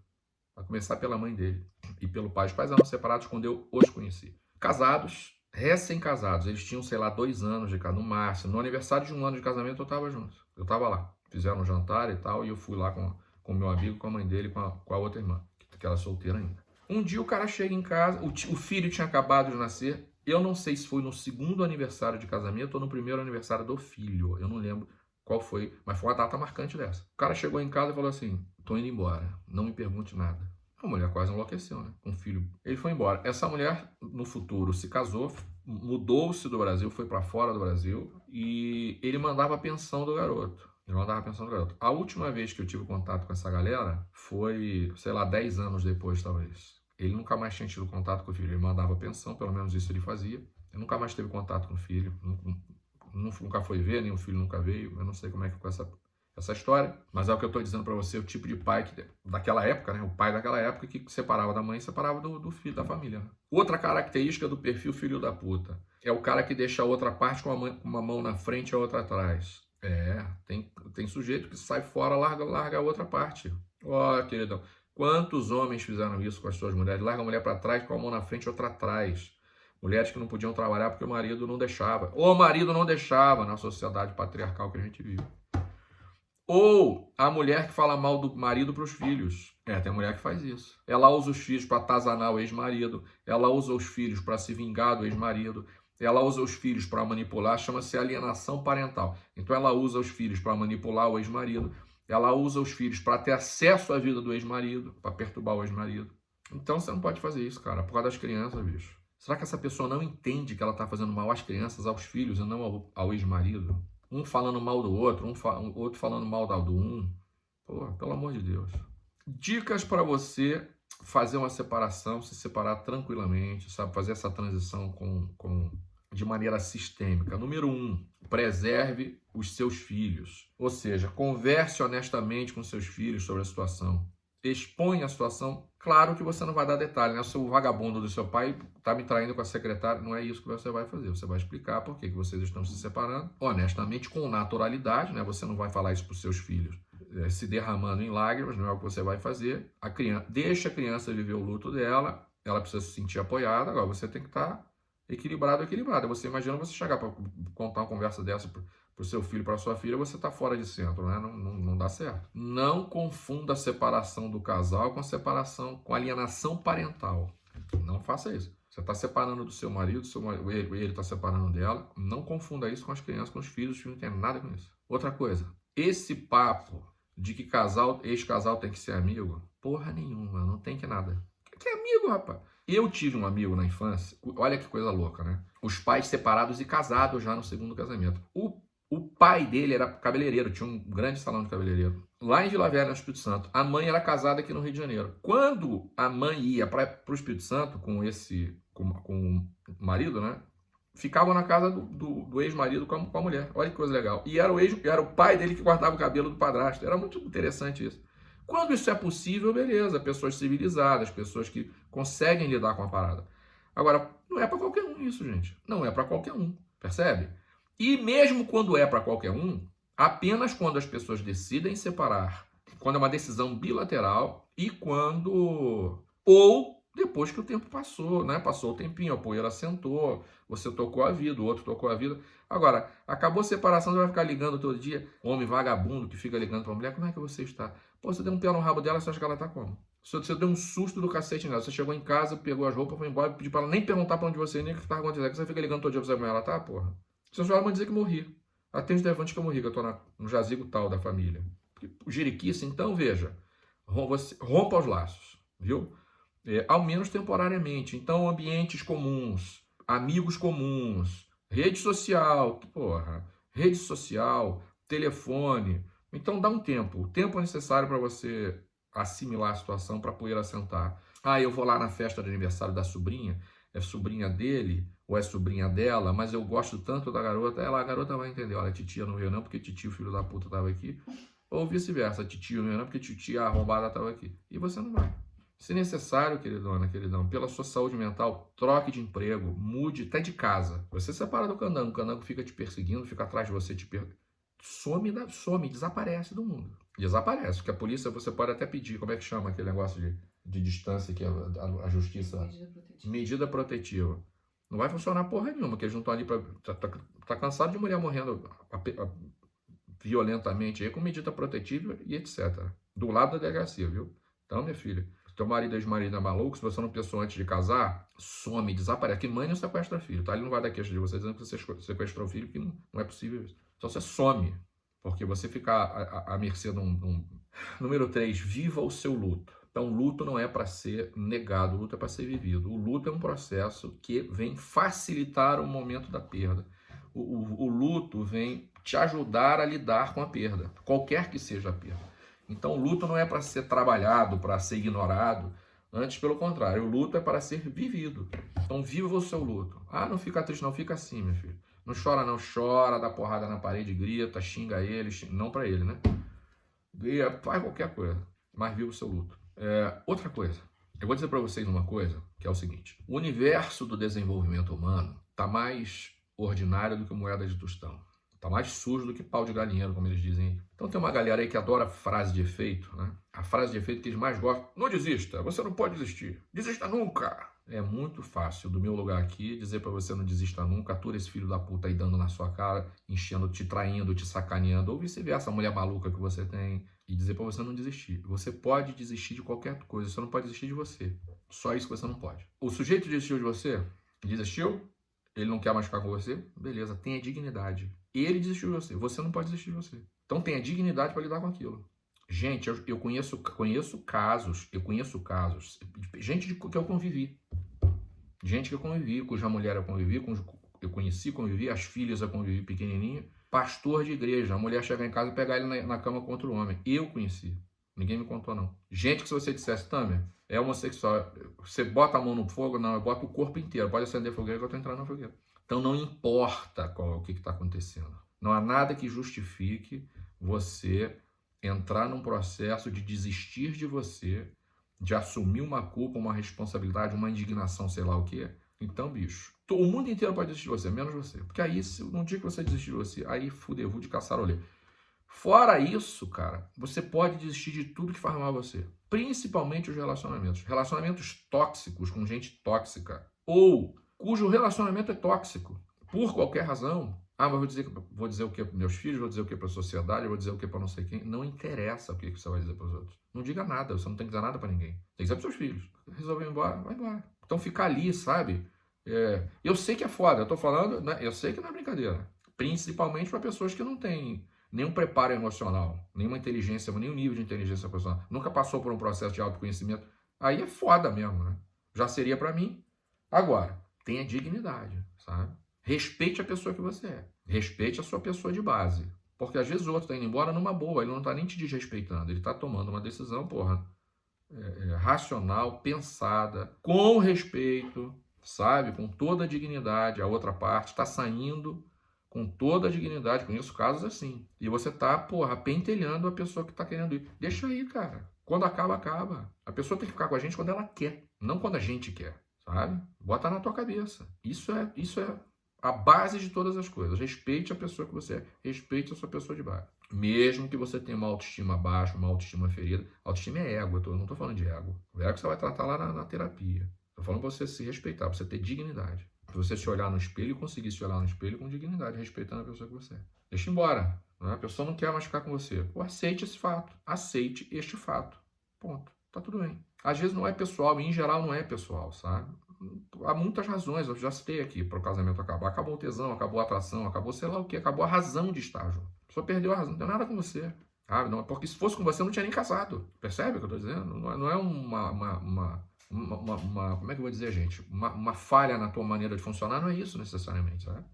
A começar pela mãe dele e pelo pai. Os pais eram separados quando eu os conheci. Casados, recém-casados. Eles tinham, sei lá, dois anos de cada, no máximo. No aniversário de um ano de casamento eu estava junto. Eu estava lá. Fizeram um jantar e tal, e eu fui lá com o meu amigo, com a mãe dele, com a, com a outra irmã, que era solteira ainda. Um dia o cara chega em casa, o, o filho tinha acabado de nascer. Eu não sei se foi no segundo aniversário de casamento ou no primeiro aniversário do filho. Eu não lembro qual foi, mas foi uma data marcante dessa. O cara chegou em casa e falou assim: tô indo embora, não me pergunte nada. A mulher quase enlouqueceu, né? Um filho. Ele foi embora. Essa mulher, no futuro, se casou, mudou-se do Brasil, foi para fora do Brasil e ele mandava a pensão do garoto. Ele mandava pensão do garoto. A última vez que eu tive contato com essa galera foi, sei lá, 10 anos depois, talvez. Ele nunca mais tinha tido contato com o filho. Ele mandava pensão, pelo menos isso ele fazia. Ele nunca mais teve contato com o filho. Nunca foi ver, o filho nunca veio. Eu não sei como é que ficou essa essa história, mas é o que eu estou dizendo para você, o tipo de pai que, daquela época, né? O pai daquela época que separava da mãe e separava do, do filho, da família. Outra característica do perfil filho da puta é o cara que deixa a outra parte com uma, uma mão na frente e a outra atrás. É, tem, tem sujeito que sai fora, larga, larga a outra parte. Ó, oh, queridão, quantos homens fizeram isso com as suas mulheres? Larga a mulher para trás com a mão na frente e outra atrás. Mulheres que não podiam trabalhar porque o marido não deixava. Ou o marido não deixava na sociedade patriarcal que a gente vive. Ou a mulher que fala mal do marido para os filhos. É, tem mulher que faz isso. Ela usa os filhos para atazanar o ex-marido. Ela usa os filhos para se vingar do ex-marido. Ela usa os filhos para manipular, chama-se alienação parental. Então ela usa os filhos para manipular o ex-marido. Ela usa os filhos para ter acesso à vida do ex-marido, para perturbar o ex-marido. Então você não pode fazer isso, cara, por causa das crianças, bicho. Será que essa pessoa não entende que ela está fazendo mal às crianças, aos filhos e não ao, ao ex-marido? Um falando mal do outro, um, fa outro falando mal do um. Pô, pelo amor de Deus. Dicas para você fazer uma separação, se separar tranquilamente, sabe? Fazer essa transição com, com, de maneira sistêmica. Número um, preserve os seus filhos. Ou seja, converse honestamente com seus filhos sobre a situação expõe a situação, claro que você não vai dar detalhe, né? O seu vagabundo do seu pai está me traindo com a secretária, não é isso que você vai fazer. Você vai explicar por que, que vocês estão se separando, honestamente, com naturalidade, né? Você não vai falar isso para os seus filhos é, se derramando em lágrimas, não é o que você vai fazer. A criança, deixa a criança viver o luto dela, ela precisa se sentir apoiada, agora você tem que estar tá equilibrado, equilibrado. Você imagina você chegar para contar uma conversa dessa para o seu filho, para sua filha, você está fora de centro, né? Não, não, não, dá certo. Não confunda a separação do casal com a separação, com alienação parental. Não faça isso. Você está separando do seu marido, seu marido ele está separando dela. Não confunda isso com as crianças, com os filhos, os filhos não tem nada com isso. Outra coisa, esse papo de que casal, ex-casal tem que ser amigo, porra nenhuma, não tem que nada. Que amigo, rapaz? Eu tive um amigo na infância, olha que coisa louca, né? Os pais separados e casados já no segundo casamento. O o pai dele era cabeleireiro, tinha um grande salão de cabeleireiro. Lá em Vila Velha, no Espírito Santo. A mãe era casada aqui no Rio de Janeiro. Quando a mãe ia para o Espírito Santo com esse com, com o marido, né? ficavam na casa do, do, do ex-marido com, com, a mulher. Olha que coisa legal. E era o, ex, era o pai dele que guardava o cabelo do padrasto. Era muito interessante isso. Quando isso é possível, beleza. Pessoas civilizadas, pessoas que conseguem lidar com a parada. Agora, não é para qualquer um isso, gente. Não é para qualquer um. Percebe? E mesmo quando é para qualquer um, apenas quando as pessoas decidem separar, quando é uma decisão bilateral e quando. Ou depois que o tempo passou, né? Passou o tempinho, a poeira sentou, você tocou a vida, o outro tocou a vida. Agora, acabou a separação, você vai ficar ligando todo dia, homem vagabundo que fica ligando pra mulher, como é que você está? Pô, você deu um pé no rabo dela, você acha que ela tá como? Você deu um susto do cacete nela. Você chegou em casa, pegou as roupas, foi embora, pediu pra ela nem perguntar pra onde você ia, nem o que tá acontecendo. Que você fica ligando todo dia pra saber como ela tá, porra. Você só vai dizer que morri. Atende o levante que eu morri, que eu na, no jazigo tal da família. O jiriquice, então, veja, rompa os laços, viu? é, ao menos temporariamente. Então, ambientes comuns, amigos comuns, rede social, porra, rede social, telefone. Então, dá um tempo, o tempo necessário para você assimilar a situação para poder assentar. Ah, eu vou lá na festa de aniversário da sobrinha, é sobrinha dele ou é sobrinha dela, mas eu gosto tanto da garota, ela, a garota vai entender, olha, titia não veio não porque titio, filho da puta, estava aqui, ou vice-versa, titio não veio não porque titia arrombada estava aqui, e você não vai. Se necessário, queridona, queridão, pela sua saúde mental, troque de emprego, mude até de casa. Você separa do candango, o candango fica te perseguindo, fica atrás de você, te per... some, some, desaparece do mundo. Desaparece, porque a polícia você pode até pedir, como é que chama aquele negócio de, de distância que a, a, a justiça... Medida protetiva. Medida protetiva. Não vai funcionar porra nenhuma, porque eles não estão ali para... Tá, tá, tá, cansado de mulher morrendo a, violentamente aí com medida protetiva e etc. Do lado da delegacia, viu? Então, minha filha, teu marido e ex-marido é maluco, se você não pensou antes de casar, some, desaparece. Que mãe não sequestra filho, tá? Ele não vai dar queixa de você dizendo que você sequestrou filho, que não, não é possível isso. Então você some, porque você fica à, à, mercê de um, de um... Número 3, viva o seu luto. Então, luto não é para ser negado, o luto é para ser vivido. O luto é um processo que vem facilitar o momento da perda. O, o, o luto vem te ajudar a lidar com a perda, qualquer que seja a perda. Então, o luto não é para ser trabalhado, para ser ignorado. Antes, pelo contrário, o luto é para ser vivido. Então, viva o seu luto. Ah, não fica triste, não, fica assim, meu filho. Não chora, não, chora, dá porrada na parede, grita, xinga ele, xinga... não para ele, né? Grita, faz qualquer coisa, mas viva o seu luto. É, outra coisa, eu vou dizer para vocês uma coisa, que é o seguinte: o universo do desenvolvimento humano está mais ordinário do que moeda de tostão. Tá mais sujo do que pau de galinheiro, como eles dizem. Então tem uma galera aí que adora frase de efeito, né? A frase de efeito que eles mais gostam. Não desista, você não pode desistir. Desista nunca. É muito fácil, do meu lugar aqui, dizer para você não desista nunca, atura esse filho da puta aí dando na sua cara, enchendo, te traindo, te sacaneando, ou vice-versa, a mulher maluca que você tem, e dizer para você não desistir. Você pode desistir de qualquer coisa, você não pode desistir de você. Só isso que você não pode. O sujeito desistiu de você? Desistiu? Ele não quer mais ficar com você? Beleza, tenha dignidade. Ele desistiu de você. Você não pode desistir de você. Então tenha dignidade para lidar com aquilo. Gente, eu, eu, conheço, conheço casos, eu conheço casos, gente de, que eu convivi. Gente que eu convivi, cuja mulher eu convivi, eu conheci, convivi, as filhas eu convivi pequenininha. Pastor de igreja, a mulher chegar em casa e pegar ele na, na cama contra o homem. Eu conheci. Ninguém me contou, não. Gente que se você dissesse, Tamer, é homossexual, você bota a mão no fogo, não, eu boto o corpo inteiro. Pode acender fogueira que eu tô entrando na fogueira. Então não importa qual, o que está acontecendo. Não há nada que justifique você entrar num processo de desistir de você, de assumir uma culpa, uma responsabilidade, uma indignação, sei lá o que. Então, bicho, o mundo inteiro pode desistir de você, menos você. Porque aí, se, no dia que você desistir de você, aí fudeu, de caçarolê. Fora isso, cara, você pode desistir de tudo que faz mal a você. Principalmente os relacionamentos. Relacionamentos tóxicos com gente tóxica. Ou cujo relacionamento é tóxico, por qualquer razão. Ah, mas vou dizer, vou dizer o que para meus filhos, vou dizer o que para a sociedade, vou dizer o que para não sei quem. Não interessa o que você vai dizer para os outros. Não diga nada, você não tem que dizer nada para ninguém. Tem que dizer para seus filhos. Resolveu ir embora, vai embora. Então ficar ali, sabe? É, eu sei que é foda, eu tô falando, né? eu sei que não é brincadeira. Principalmente para pessoas que não têm nenhum preparo emocional, nenhuma inteligência, nenhum nível de inteligência emocional. Nunca passou por um processo de autoconhecimento. Aí é foda mesmo, né? Já seria para mim. Agora, tenha dignidade, sabe? Respeite a pessoa que você é. Respeite a sua pessoa de base. Porque às vezes o outro está indo embora numa boa, ele não está nem te desrespeitando, ele está tomando uma decisão, porra, é, é, racional, pensada, com respeito, sabe? Com toda a dignidade. A outra parte está saindo com toda a dignidade. Conheço casos assim. E você tá, porra, pentelhando a pessoa que tá querendo ir. Deixa aí, cara. Quando acaba, acaba. A pessoa tem que ficar com a gente quando ela quer, não quando a gente quer, sabe? Bota na tua cabeça. Isso é, isso é a base de todas as coisas. Respeite a pessoa que você é, respeite a sua pessoa de baixo. Mesmo que você tenha uma autoestima baixa, uma autoestima ferida. Autoestima é ego, eu tô, não estou falando de ego. O ego você vai tratar lá na, na terapia. Estou falando para você se respeitar, para você ter dignidade. Para você se olhar no espelho e conseguir se olhar no espelho com dignidade, respeitando a pessoa que você é. Deixa embora. Né? A pessoa não quer mais ficar com você. Pô, aceite esse fato. Aceite este fato. Ponto. Tá tudo bem. Às vezes não é pessoal, em geral não é pessoal, sabe? Há muitas razões, eu já citei aqui para o casamento acabar. Acabou o tesão, acabou a atração, acabou sei lá o que, acabou a razão de estar junto. Pessoa perdeu a razão, não tem nada com você. Ah, não, porque se fosse com você, eu não tinha nem casado. Percebe o que eu estou dizendo? Não é, não é uma, uma, uma, uma, uma, Como é que eu vou dizer, gente? Uma, uma falha na tua maneira de funcionar, não é isso necessariamente, sabe?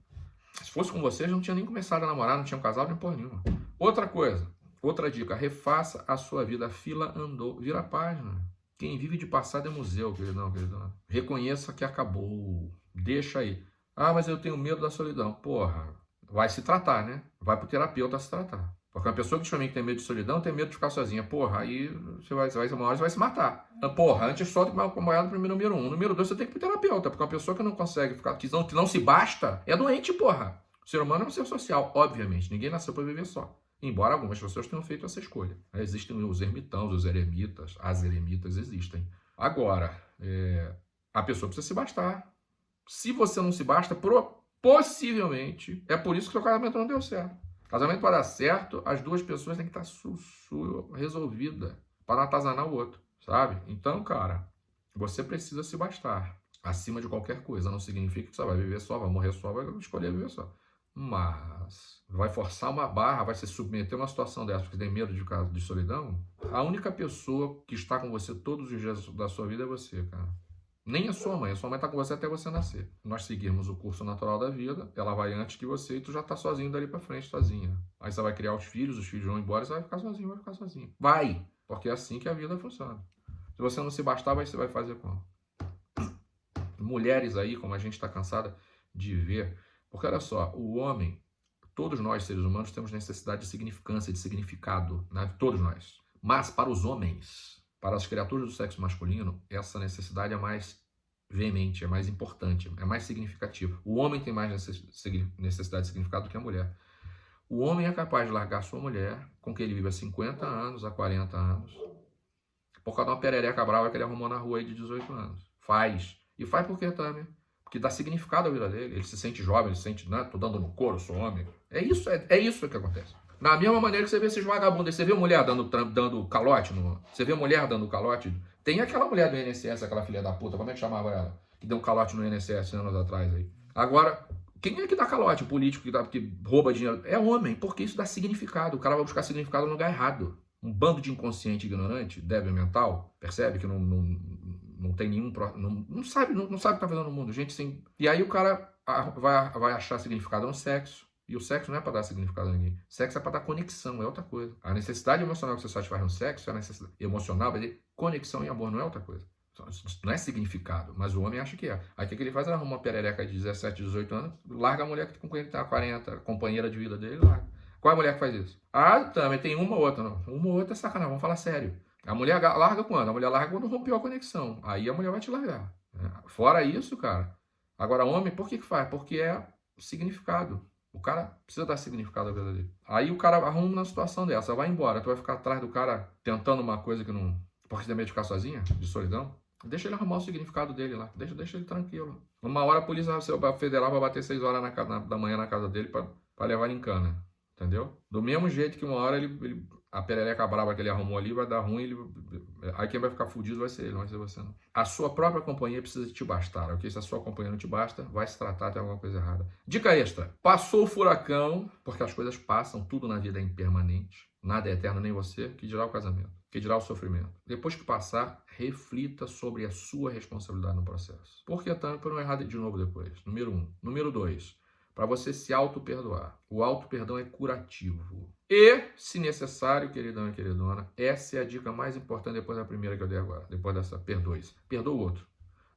Se fosse com você, já não tinha nem começado a namorar, não tinha casado nem porra nenhuma. Outra coisa, outra dica, refaça a sua vida. A fila andou, vira a página. Quem vive de passado é museu, queridão, queridão. Reconheça que acabou. Deixa aí. Ah, mas eu tenho medo da solidão. Porra, vai se tratar, né? Vai pro terapeuta se tratar. Porque uma pessoa que também tem medo de solidão tem medo de ficar sozinha. Porra, aí você vai, você vai uma hora você vai se matar. Porra, antes só de uma moeda pro número um. Número dois, você tem que ir pro terapeuta. Porque uma pessoa que não consegue ficar, que não, que não se basta, é doente, porra. O ser humano é um ser social, obviamente. Ninguém nasceu para viver só. Embora algumas pessoas tenham feito essa escolha. Existem os ermitãos, os eremitas, as eremitas existem. Agora, é, a pessoa precisa se bastar. Se você não se basta, possivelmente, é por isso que seu casamento não deu certo. Casamento para dar certo, as duas pessoas têm que estar su, su, resolvida para atazanar o outro, sabe? Então, cara, você precisa se bastar acima de qualquer coisa. Não significa que você vai viver só, vai morrer só, vai escolher viver só. Mas vai forçar uma barra, vai se submeter a uma situação dessa porque tem medo de, de solidão, a única pessoa que está com você todos os dias da sua vida é você, cara. Nem a sua mãe, a sua mãe está com você até você nascer. Nós seguirmos o curso natural da vida, ela vai antes que você e tu já está sozinho dali para frente, sozinha. Aí você vai criar os filhos, os filhos vão embora, você vai ficar sozinho, vai ficar sozinho. Vai! Porque é assim que a vida funciona. Se você não se bastar, você vai fazer como? Mulheres aí, como a gente está cansada de ver, porque olha só, o homem, todos nós seres humanos temos necessidade de significância, de significado, né? todos nós. Mas para os homens, para as criaturas do sexo masculino, essa necessidade é mais veemente, é mais importante, é mais significativa. O homem tem mais necessidade de significado do que a mulher. O homem é capaz de largar sua mulher, com quem ele vive há 50 anos, há 40 anos, por causa de uma perereca brava que ele arrumou na rua aí de 18 anos. Faz. E faz por quê, Tânia? Que dá significado à vida dele. Ele se sente jovem, ele se sente, né? Tô dando no couro, sou homem. É isso, é, é isso que acontece. Na mesma maneira que você vê esses vagabundos, você vê mulher dando, dando calote, no, você vê mulher dando calote. Tem aquela mulher do INSS, aquela filha da puta, como é que chamava ela? Que deu calote no INSS anos atrás aí. Agora, quem é que dá calote? O político que, dá, que rouba dinheiro? É homem, porque isso dá significado. O cara vai buscar significado no lugar errado. Um bando de inconsciente ignorante, débil mental, percebe que não, não não tem nenhum. Não, não sabe, não, não sabe o que tá fazendo no mundo. Gente sem. E aí o cara vai, vai achar significado no sexo. E o sexo não é para dar significado a ninguém. Sexo é para dar conexão, é outra coisa. A necessidade emocional que você satisfaz no sexo é a necessidade emocional, dizer conexão e amor, não é outra coisa. Não é significado, mas o homem acha que é. Aí o que ele faz? Ele arruma uma perereca de 17, 18 anos, larga a mulher que com quem ele tá 40, companheira de vida dele, larga. Qual é a mulher que faz isso? Ah, também tem uma ou outra, não. Uma ou outra é sacanagem, vamos falar sério. A mulher larga quando? A mulher larga quando rompeu a conexão. Aí a mulher vai te largar. Né? Fora isso, cara. Agora, homem, por que, que faz? Porque é significado. O cara precisa dar significado à vida dele. Aí o cara arruma uma situação dessa, vai embora. Tu vai ficar atrás do cara tentando uma coisa que não. Porque de ficar sozinha, de solidão. Deixa ele arrumar o significado dele lá. Deixa, deixa ele tranquilo. Uma hora a polícia federal vai bater 6 horas na, na, da manhã na casa dele para levar ele em cana. Entendeu? Do mesmo jeito que uma hora ele, ele a perereca brava que ele arrumou ali vai dar ruim, ele, aí quem vai ficar fudido vai ser ele, não vai ser você não. A sua própria companhia precisa te bastar, ok? Se a sua companhia não te basta, vai se tratar de alguma coisa errada. Dica extra, passou o furacão, porque as coisas passam, tudo na vida é impermanente, nada é eterno, nem você, que dirá o casamento, que dirá o sofrimento. Depois que passar, reflita sobre a sua responsabilidade no processo. Por que tanto para não errar de novo depois? Número um. Número dois, para você se auto-perdoar. O auto-perdão é curativo. E, se necessário, queridão e queridona, essa é a dica mais importante depois da primeira que eu dei agora, depois dessa perdoe-se. Perdoa o outro.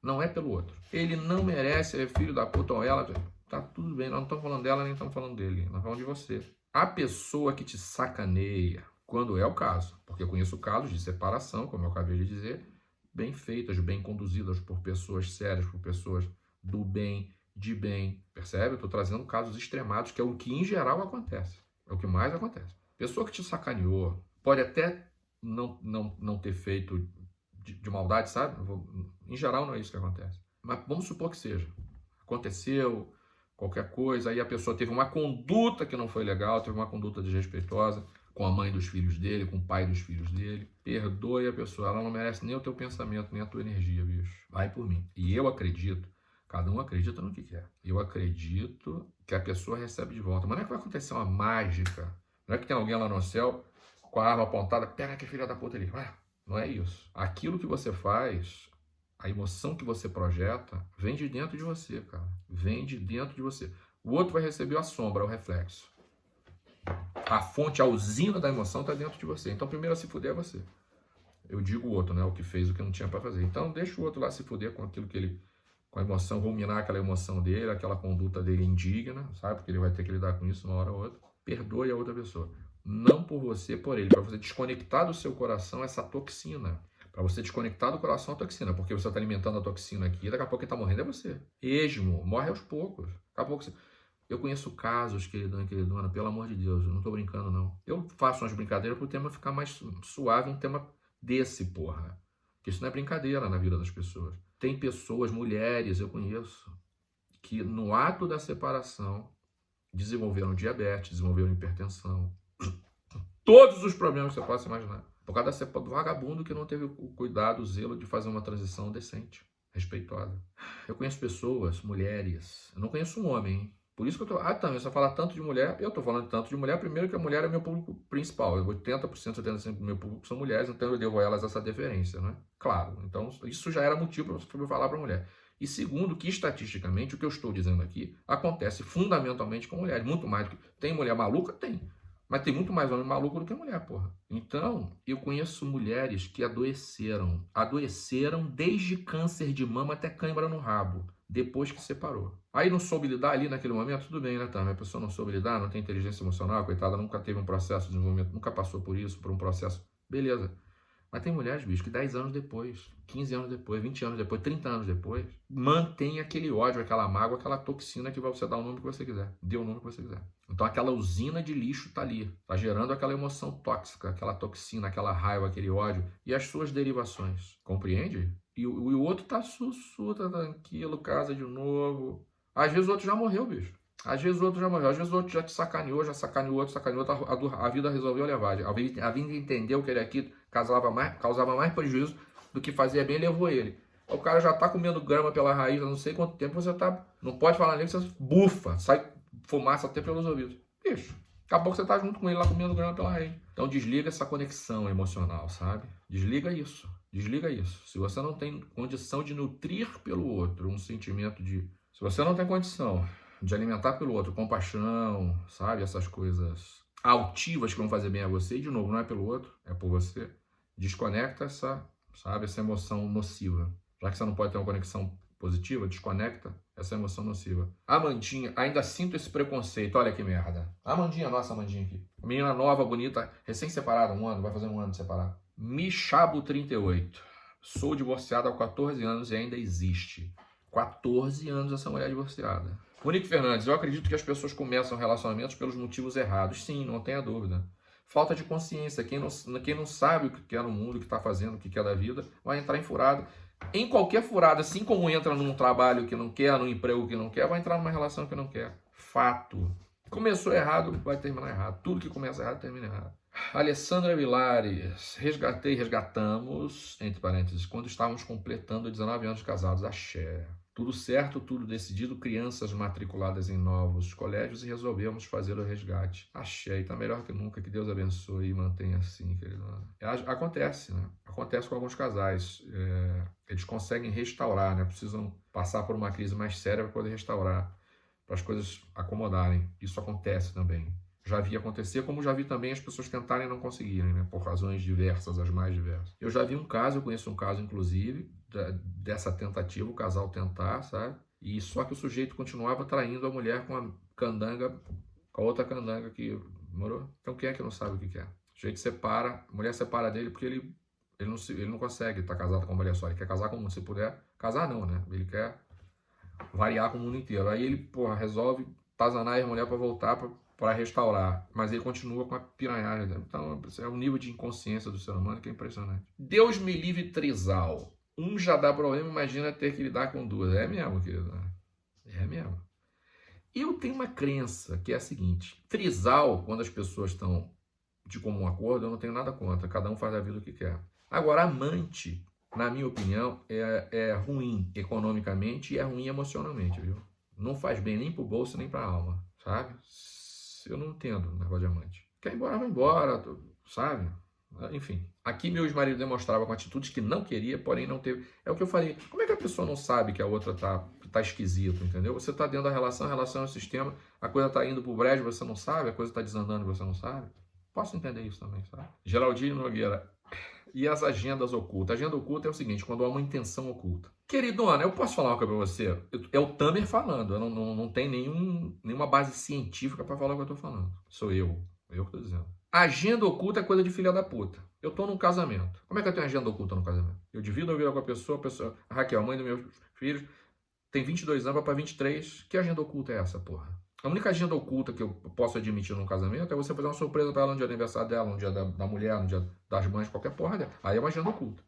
Não é pelo outro. Ele não merece, é filho da puta ou ela. Tá tudo bem, nós não estamos falando dela, nem estamos falando dele. Nós falando de você. A pessoa que te sacaneia, quando é o caso, porque eu conheço casos de separação, como eu acabei de dizer, bem feitas, bem conduzidas por pessoas sérias, por pessoas do bem, de bem, percebe? Eu estou trazendo casos extremados, que é o que em geral acontece, é o que mais acontece. Pessoa que te sacaneou, pode até não, não, não ter feito de, de maldade, sabe? Em geral não é isso que acontece. Mas vamos supor que seja. Aconteceu qualquer coisa, aí a pessoa teve uma conduta que não foi legal, teve uma conduta desrespeitosa, com a mãe dos filhos dele, com o pai dos filhos dele. Perdoe a pessoa, ela não merece nem o teu pensamento, nem a tua energia, bicho. Vai por mim. E eu acredito, cada um acredita no que quer. Eu acredito que a pessoa recebe de volta. Mas não é que vai acontecer uma mágica. Não é que tem alguém lá no céu com a arma apontada, pega que filha da puta ali. Ué, não é isso. Aquilo que você faz, a emoção que você projeta, vem de dentro de você, cara. Vem de dentro de você. O outro vai receber a sombra, o reflexo a fonte, a usina da emoção está dentro de você. Então, primeiro a se fuder é você. Eu digo o outro, né? O que fez o que não tinha para fazer. Então, deixa o outro lá se fuder com aquilo que ele. Com a emoção, ruminar aquela emoção dele, aquela conduta dele indigna, sabe? Porque ele vai ter que lidar com isso uma hora ou outra. Perdoe a outra pessoa. Não por você, por ele. Para você desconectar do seu coração essa toxina. Para você desconectar do coração a toxina. Porque você está alimentando a toxina aqui, daqui a pouco quem está morrendo é você. Esmo, morre aos poucos. Daqui a pouco você. Eu conheço casos, queridão e queridona, pelo amor de Deus, eu não tô brincando, não. Eu faço umas brincadeiras pro tema ficar mais suave, um tema desse, porra. Porque isso não é brincadeira na vida das pessoas. Tem pessoas, mulheres, eu conheço, que no ato da separação desenvolveram diabetes, desenvolveram hipertensão. Todos os problemas que você possa imaginar. Por causa do vagabundo que não teve o cuidado, o zelo de fazer uma transição decente, respeitosa. Eu conheço pessoas, mulheres, eu não conheço um homem, hein? Por isso que eu tô. Ah, tá, você fala tanto de mulher, eu tô falando tanto de mulher, primeiro que a mulher é meu público principal. 80%, 75% do meu público são mulheres, então eu devo a elas essa deferência, né? Claro. Então, isso já era motivo para eu falar para mulher. E segundo, que estatisticamente, o que eu estou dizendo aqui acontece fundamentalmente com mulheres. Muito mais do que. Tem mulher maluca? Tem. Mas tem muito mais homem maluco do que mulher, porra. Então, eu conheço mulheres que adoeceram. Adoeceram desde câncer de mama até cãibra no rabo depois que separou. Aí não soube lidar ali naquele momento, tudo bem, né, tá? A pessoa não soube lidar, não tem inteligência emocional, coitada, nunca teve um processo de desenvolvimento, nunca passou por isso, por um processo. Beleza. Mas tem mulheres, bicho, que 10 anos depois, 15 anos depois, 20 anos depois, 30 anos depois, mantém aquele ódio, aquela mágoa, aquela toxina que você dar o nome que você quiser. Dê o nome que você quiser. Então aquela usina de lixo tá ali. Tá gerando aquela emoção tóxica, aquela toxina, aquela raiva, aquele ódio. E as suas derivações. Compreende? E o, o outro tá sussu, tá tranquilo, casa de novo. Às vezes o outro já morreu, bicho. Às vezes o outro já morreu, às vezes o outro já te sacaneou, já sacaneou outro, sacaneou outro, a, a, vida resolveu levar. A vida, a vida entendeu que ele aqui causava mais, causava mais prejuízo do que fazia bem, levou ele. O cara já tá comendo grama pela raiz, não sei quanto tempo você tá. Não pode falar nem que você bufa, sai fumaça até pelos ouvidos. Bicho, acabou que você tá junto com ele lá comendo grama pela raiz. Então desliga essa conexão emocional, sabe? Desliga isso. Desliga isso. Se você não tem condição de nutrir pelo outro um sentimento de. Se você não tem condição de alimentar pelo outro compaixão, sabe? Essas coisas altivas que vão fazer bem a você, e de novo, não é pelo outro, é por você. Desconecta essa, sabe, essa emoção nociva. Já que você não pode ter uma conexão positiva, desconecta essa emoção nociva. Amandinha, ainda sinto esse preconceito, olha que merda. Amandinha, nossa Amandinha aqui. Menina nova, bonita, recém-separada, um ano, vai fazer um ano de separado. Michabo38. Sou divorciada há 14 anos e ainda existe. 14 anos essa mulher divorciada. Monique Fernandes, eu acredito que as pessoas começam relacionamentos pelos motivos errados. Sim, não tenha dúvida. Falta de consciência. Quem não, quem não sabe o que quer no mundo, o que está fazendo, o que quer da vida, vai entrar em furada. Em qualquer furada, assim como entra num trabalho que não quer, num emprego que não quer, vai entrar numa relação que não quer. Fato. Começou errado, vai terminar errado. Tudo que começa errado, termina errado. Alessandra Vilares, resgatei, resgatamos, entre parênteses, quando estávamos completando 19 anos casados, axé. Tudo certo, tudo decidido, crianças matriculadas em novos colégios e resolvemos fazer o resgate. E tá melhor que nunca, que Deus abençoe e mantenha assim, querido. É, acontece, né? Acontece com alguns casais. É, eles conseguem restaurar, né? Precisam passar por uma crise mais séria para poder restaurar, para as coisas acomodarem. Isso acontece também. Já vi acontecer, como já vi também as pessoas tentarem não conseguirem, né? Por razões diversas, as mais diversas. Eu já vi um caso, eu conheço um caso, inclusive, dessa tentativa, o casal tentar, sabe? E só que o sujeito continuava traindo a mulher com a candanga, com a outra candanga que morou. Então quem é que não sabe o que, é? O sujeito separa, a mulher separa dele porque ele, ele, não, ele não consegue estar casado com a mulher só. Ele quer casar com o mundo, se puder. Casar não, né? Ele quer variar com o mundo inteiro. Aí ele, porra, resolve tazanar a mulher para voltar para restaurar, mas ele continua com a piranhagem. Então, é um nível de inconsciência do ser humano que é impressionante. Deus me livre trisal. Um já dá problema, imagina ter que lidar com duas. É mesmo, querido. É mesmo. Eu tenho uma crença que é a seguinte: trisal, quando as pessoas estão de comum acordo, eu não tenho nada contra. Cada um faz da vida o que quer. Agora, amante, na minha opinião, é, é ruim economicamente e é ruim emocionalmente, viu? Não faz bem nem pro bolso nem pra alma, sabe? Eu não entendo o negócio de amante. Quer ir embora, vai embora, sabe? Enfim, aqui meu ex-marido demonstrava com atitudes que não queria, porém não teve. É o que eu falei. Como é que a pessoa não sabe que a outra tá, tá esquisito, entendeu? Você tá dentro da relação, a relação é um sistema, a coisa tá indo pro brejo, você não sabe, a coisa tá desandando, você não sabe. Posso entender isso também, sabe? Geraldinho Nogueira, e as agendas ocultas. A agenda oculta é o seguinte, quando há uma intenção oculta. Queridona, eu posso falar uma coisa pra você? É o Tamer falando, eu não, não, não tem nenhum, nenhuma base científica para falar o que eu tô falando. Sou eu, eu que tô dizendo. Agenda oculta é coisa de filha da puta. Eu tô num casamento. Como é que eu tenho agenda oculta no casamento? Eu divido a vida com a pessoa, a pessoa, a Raquel, mãe dos meus filhos, tem 22 anos, vai pra 23. Que agenda oculta é essa, porra? A única agenda oculta que eu posso admitir num casamento é você fazer uma surpresa para ela no dia do aniversário dela, no dia da, da, mulher, no dia das mães, qualquer porra dela. Aí é uma agenda oculta.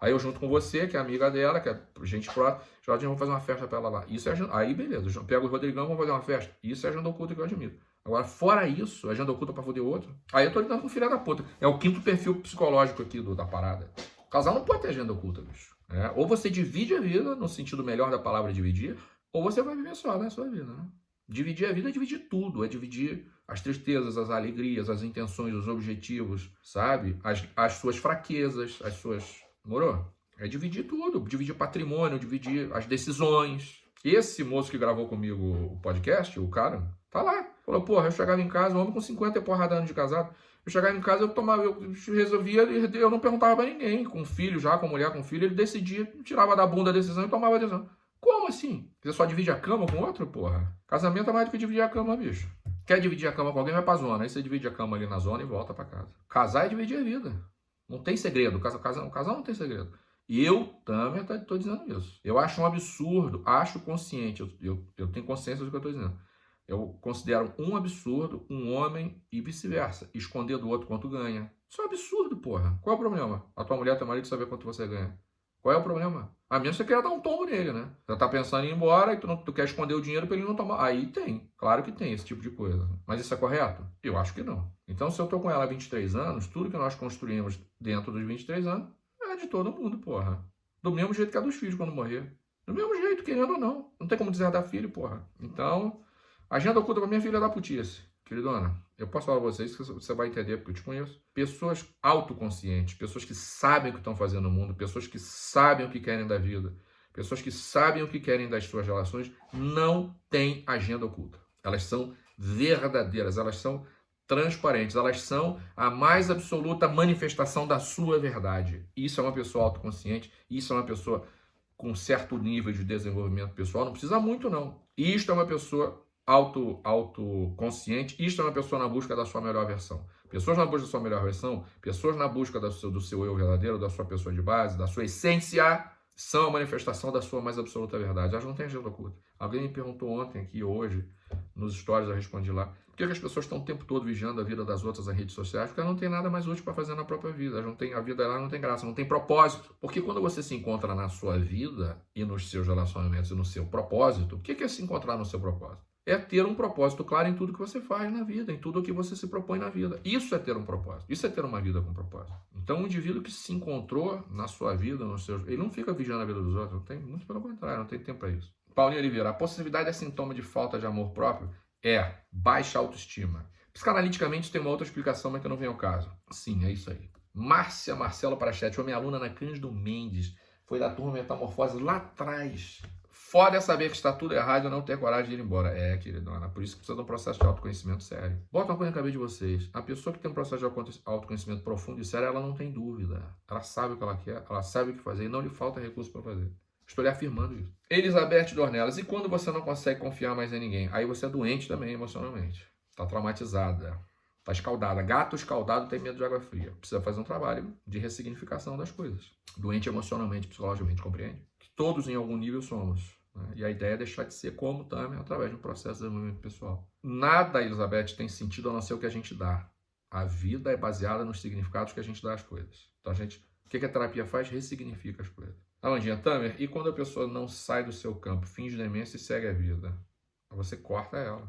Aí eu junto com você, que é amiga dela, que é gente próxima, já vamos fazer uma festa para ela lá. Isso é agenda... Aí beleza, pego o Rodrigão, vamos fazer uma festa. Isso é agenda oculta que eu admito. Agora, fora isso, agenda oculta para foder outro, aí eu tô lidando com filha da puta. É o quinto perfil psicológico aqui do, da parada. O casal não pode ter agenda oculta, bicho. É, ou você divide a vida, no sentido melhor da palavra dividir, ou você vai viver só na sua vida, né? Dividir a vida é dividir tudo, é dividir as tristezas, as alegrias, as intenções, os objetivos, sabe? As, as suas fraquezas, as suas. Morou? É dividir tudo, dividir patrimônio, dividir as decisões. Esse moço que gravou comigo o podcast, o cara, tá lá. Falou, porra, eu chegava em casa, um homem com 50 e porrada anos de casado. Eu chegava em casa, eu tomava, eu resolvia, eu não perguntava pra ninguém. Com filho já, com mulher, com filho, ele decidia, tirava da bunda a decisão e tomava a decisão. Como assim? Você só divide a cama com outro, porra? Casamento é mais do que dividir a cama, bicho. Quer dividir a cama com alguém, vai pra zona. Aí você divide a cama ali na zona e volta pra casa. Casar é dividir a vida. Não tem segredo. Casal, casal, casal não tem segredo. E eu também estou dizendo isso. Eu acho um absurdo, acho consciente, eu, eu, eu tenho consciência do que eu estou dizendo. Eu considero um absurdo um homem e vice-versa, esconder do outro quanto ganha. Isso é um absurdo, porra. Qual é o problema? A tua mulher, teu marido saber quanto você ganha. Qual é o problema? A menos que você queira dar um tombo nele, né? Você tá pensando em ir embora e tu, não, tu quer esconder o dinheiro para ele não tomar. Aí tem. Claro que tem esse tipo de coisa. Mas isso é correto? Eu acho que não. Então, se eu tô com ela há 23 anos, tudo que nós construímos dentro dos 23 anos é de todo mundo, porra. Do mesmo jeito que a dos filhos quando morrer. Do mesmo jeito, querendo ou não. Não tem como dizer da filho, porra. Então, agenda oculta pra minha filha da putice. Queridona, eu posso falar pra vocês que você vai entender porque eu te conheço. Pessoas autoconscientes, pessoas que sabem o que estão fazendo no mundo, pessoas que sabem o que querem da vida, pessoas que sabem o que querem das suas relações, não têm agenda oculta. Elas são verdadeiras, elas são transparentes, elas são a mais absoluta manifestação da sua verdade. Isso é uma pessoa autoconsciente, isso é uma pessoa com certo nível de desenvolvimento pessoal, não precisa muito não. Isto é uma pessoa auto, autoconsciente, isto é uma pessoa na busca da sua melhor versão. Pessoas na busca da sua melhor versão, pessoas na busca do seu, do seu eu verdadeiro, da sua pessoa de base, da sua essência, são a manifestação da sua mais absoluta verdade. Elas não têm agenda oculta. Alguém me perguntou ontem aqui, hoje, nos stories, eu respondi lá, por que as pessoas estão o tempo todo vigiando a vida das outras nas redes sociais? Porque elas não têm nada mais útil para fazer na própria vida. Elas não têm, a vida dela não tem graça, não tem propósito. Porque quando você se encontra na sua vida e nos seus relacionamentos e no seu propósito, o que é se encontrar no seu propósito? É ter um propósito claro em tudo que você faz na vida, em tudo o que você se propõe na vida. Isso é ter um propósito. Isso é ter uma vida com propósito. Então, um indivíduo que se encontrou na sua vida, ele não fica vigiando a vida dos outros, não tem, muito pelo contrário, não tem tempo para isso. Paulinho Oliveira, a possibilidade é sintoma de falta de amor próprio? É, baixa autoestima. Psicanaliticamente tem uma outra explicação, mas que não vem ao caso. Sim, é isso aí. Márcia Marcelo Prachete, foi minha aluna na Cândido Mendes, foi da turma Metamorfose lá atrás Foda é saber que está tudo errado e não ter coragem de ir embora. É, queridona, por isso que precisa de um processo de autoconhecimento sério. Bota uma coisa na cabeça de vocês. A pessoa que tem um processo de autoconhecimento profundo e sério, ela não tem dúvida. Ela sabe o que ela quer, ela sabe o que fazer e não lhe falta recurso para fazer. Estou lhe afirmando isso. Elizabeth Dornelas, e quando você não consegue confiar mais em ninguém? Aí você é doente também emocionalmente. Está traumatizada. Está escaldada. Gato escaldado tem medo de água fria. Precisa fazer um trabalho de ressignificação das coisas. Doente emocionalmente, psicologicamente, compreende? Que todos em algum nível somos. Né? E a ideia é deixar de ser como também através de um processo de desenvolvimento pessoal. Nada, Elizabeth, tem sentido a não ser o que a gente dá. A vida é baseada nos significados que a gente dá às coisas. Então a gente, o que a terapia faz? Ressignifica as coisas. Alandinha Tamer, e quando a pessoa não sai do seu campo, finge demência e segue a vida? Você corta ela.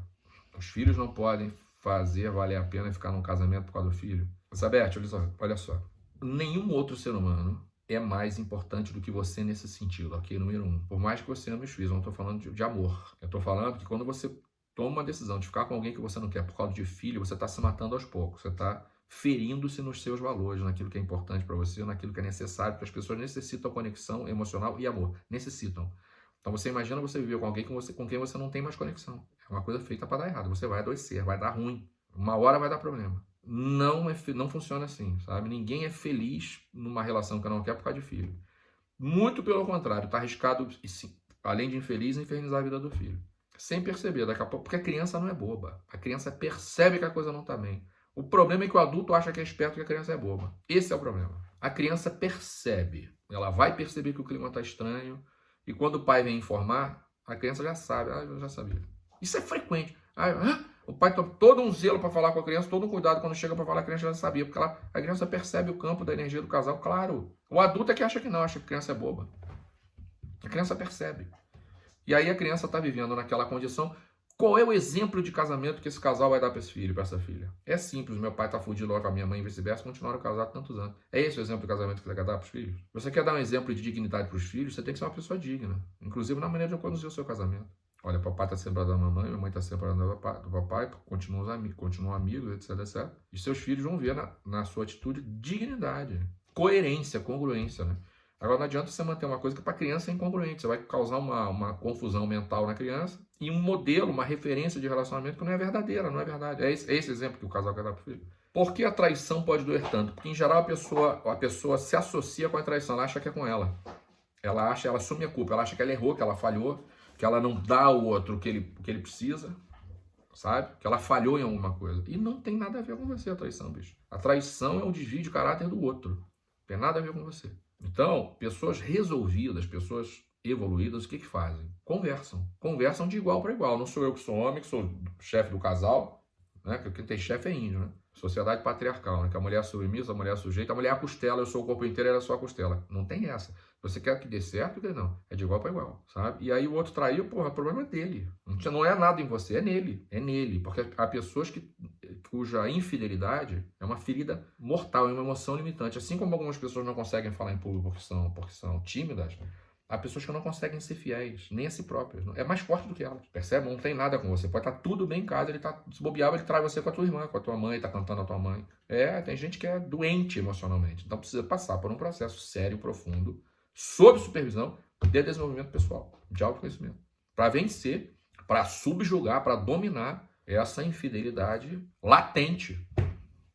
Os filhos não podem fazer valer a pena ficar num casamento por causa do filho? Elizabeth, olha só. Nenhum outro ser humano é mais importante do que você nesse sentido, ok? Número um. Por mais que você ame os filhos, eu não estou falando de, de, amor. Eu estou falando que quando você toma uma decisão de ficar com alguém que você não quer por causa de filho, você está se matando aos poucos. Você está ferindo-se nos seus valores, naquilo que é importante para você, naquilo que é necessário, porque as pessoas necessitam conexão emocional e amor. Necessitam. Então você imagina você viver com alguém com, você, com quem você não tem mais conexão. É uma coisa feita para dar errado. Você vai adoecer, vai dar ruim. Uma hora vai dar problema. Não, é, não funciona assim, sabe? Ninguém é feliz numa relação que não quer por causa de filho. Muito pelo contrário, está arriscado, além de infeliz, infernizar a vida do filho. Sem perceber, daqui a pouco, porque a criança não é boba. A criança percebe que a coisa não está bem. O problema é que o adulto acha que é esperto que a criança é boba. Esse é o problema. A criança percebe. Ela vai perceber que o clima está estranho. E quando o pai vem informar, a criança já sabe. Ah, eu já sabia. Isso é frequente. Ah, o pai tem todo um zelo para falar com a criança, todo um cuidado quando chega para falar, a criança já sabia, porque ela, a criança percebe o campo da energia do casal, claro. O adulto é que acha que não, acha que a criança é boba. A criança percebe. E aí a criança está vivendo naquela condição. Qual é o exemplo de casamento que esse casal vai dar para esse filho, para essa filha? É simples, meu pai está fudido com a minha mãe e vice-versa, continuaram casados tantos anos. É esse o exemplo de casamento que você quer dar para os filhos? Você quer dar um exemplo de dignidade para os filhos, você tem que ser uma pessoa digna. Inclusive na maneira de conduzir o seu casamento. Olha, papai está separado da mamãe, mamãe está separada do papai, continuam, amigos, continuam amigos, etc, etc. E seus filhos vão ver na, na sua atitude dignidade, coerência, congruência, né? Agora não adianta você manter uma coisa que para criança é incongruente, você vai causar uma, uma confusão mental na criança e um modelo, uma referência de relacionamento que não é verdadeira, não é verdade. É esse, é esse exemplo que o casal quer dar para o filho. Por que a traição pode doer tanto? Porque em geral a pessoa, a pessoa se associa com a traição, ela acha que é com ela. Ela acha, ela assume a culpa, ela acha que ela errou, que ela falhou, que ela não dá ao outro o que ele, o que ele precisa, sabe? Que ela falhou em alguma coisa. E não tem nada a ver com você a traição, bicho. A traição é um desvio de caráter do outro. Não tem nada a ver com você. Então, pessoas resolvidas, pessoas evoluídas, o que que fazem? Conversam. Conversam de igual para igual. Não sou eu que sou homem, que sou chefe do casal, né? Que quem tem chefe é índio, né? Sociedade patriarcal, né? Que a mulher é submissa, a mulher é sujeita, a mulher é a costela, eu sou o corpo inteiro, ela é só a costela. Não tem essa. Você quer que dê certo, que não. É de igual para igual, sabe? E aí o outro traiu, porra, o problema é dele. Não é nada em você, é nele. É nele. Porque há pessoas que, cuja infidelidade é uma ferida mortal, é uma emoção limitante. Assim como algumas pessoas não conseguem falar em público porque são, porque são tímidas, Há pessoas que não conseguem ser fiéis, nem a si próprias. É mais forte do que elas. Percebe? Não tem nada com você. Pode estar tudo bem em casa, ele tá. Se bobear, ele traz você com a tua irmã, com a tua mãe, tá cantando a tua mãe. É, tem gente que é doente emocionalmente. Então precisa passar por um processo sério, profundo, sob supervisão de desenvolvimento pessoal, de autoconhecimento. Para vencer, para subjugar, para dominar essa infidelidade latente.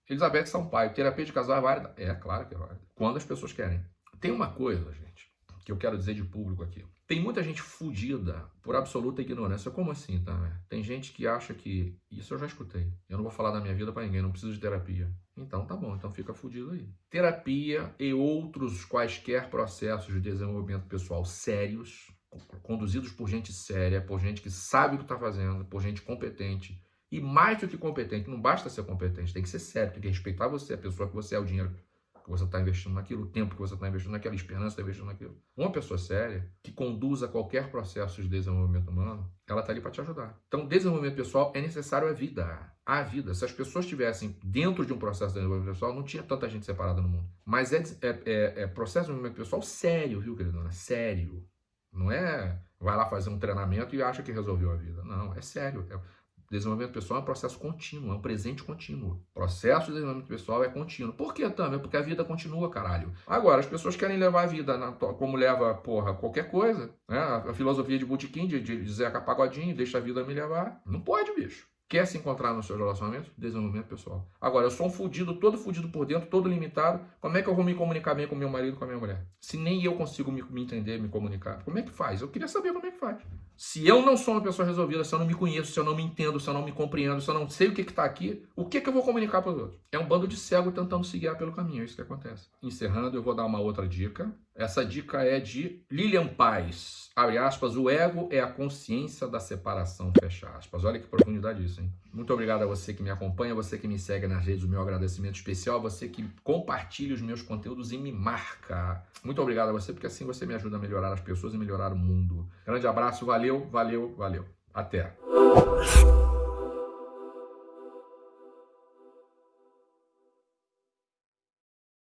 Elizabeth Sampaio, terapia de casal é válida? É, claro que é válida. Quando as pessoas querem. Tem uma coisa, gente que eu quero dizer de público aqui. Tem muita gente fudida por absoluta ignorância. Como assim, tá? Tem gente que acha que. Isso eu já escutei. Eu não vou falar da minha vida para ninguém, não preciso de terapia. Então tá bom, então fica fudido aí. Terapia e outros quaisquer processos de desenvolvimento pessoal sérios, conduzidos por gente séria, por gente que sabe o que está fazendo, por gente competente. E mais do que competente, não basta ser competente, tem que ser sério, tem que respeitar você, a pessoa que você é, o dinheiro que você está investindo naquilo, o tempo que você está investindo naquela, esperança que está investindo naquilo. Uma pessoa séria, que conduza qualquer processo de desenvolvimento humano, ela está ali para te ajudar. Então, desenvolvimento pessoal é necessário à vida. À vida. Se as pessoas estivessem dentro de um processo de desenvolvimento pessoal, não tinha tanta gente separada no mundo. Mas é, é, é, é processo de desenvolvimento pessoal sério, viu, queridona? Sério. Não é vai lá fazer um treinamento e acha que resolveu a vida. Não, é sério. É, Desenvolvimento pessoal é um processo contínuo, é um presente contínuo. O processo de desenvolvimento pessoal é contínuo. Por que, também? Porque a vida continua, caralho. Agora, as pessoas querem levar a vida na, como leva, porra, qualquer coisa. Né? A filosofia de Botequim, de, de Zeca Pagodinho, deixa a vida me levar. Não pode, bicho. Quer se encontrar no seu relacionamento? Desenvolvimento pessoal. Agora, eu sou um fudido, todo fudido por dentro, todo limitado. Como é que eu vou me comunicar bem com meu marido, com a minha mulher? Se nem eu consigo me, me entender, me comunicar. Como é que faz? Eu queria saber como é que faz. Se eu não sou uma pessoa resolvida, se eu não me conheço, se eu não me entendo, se eu não me compreendo, se eu não sei o que está aqui, o que, que eu vou comunicar para os outros? É um bando de cego tentando se guiar pelo caminho, é isso que acontece. Encerrando, eu vou dar uma outra dica. Essa dica é de Lilian Paz. Abre aspas, o ego é a consciência da separação, fecha aspas. Olha que profundidade isso, hein? Muito obrigado a você que me acompanha, você que me segue nas redes, o meu agradecimento especial, você que compartilha os meus conteúdos e me marca. Muito obrigado a você, porque assim você me ajuda a melhorar as pessoas e melhorar o mundo. Grande abraço, valeu, valeu, valeu. Até.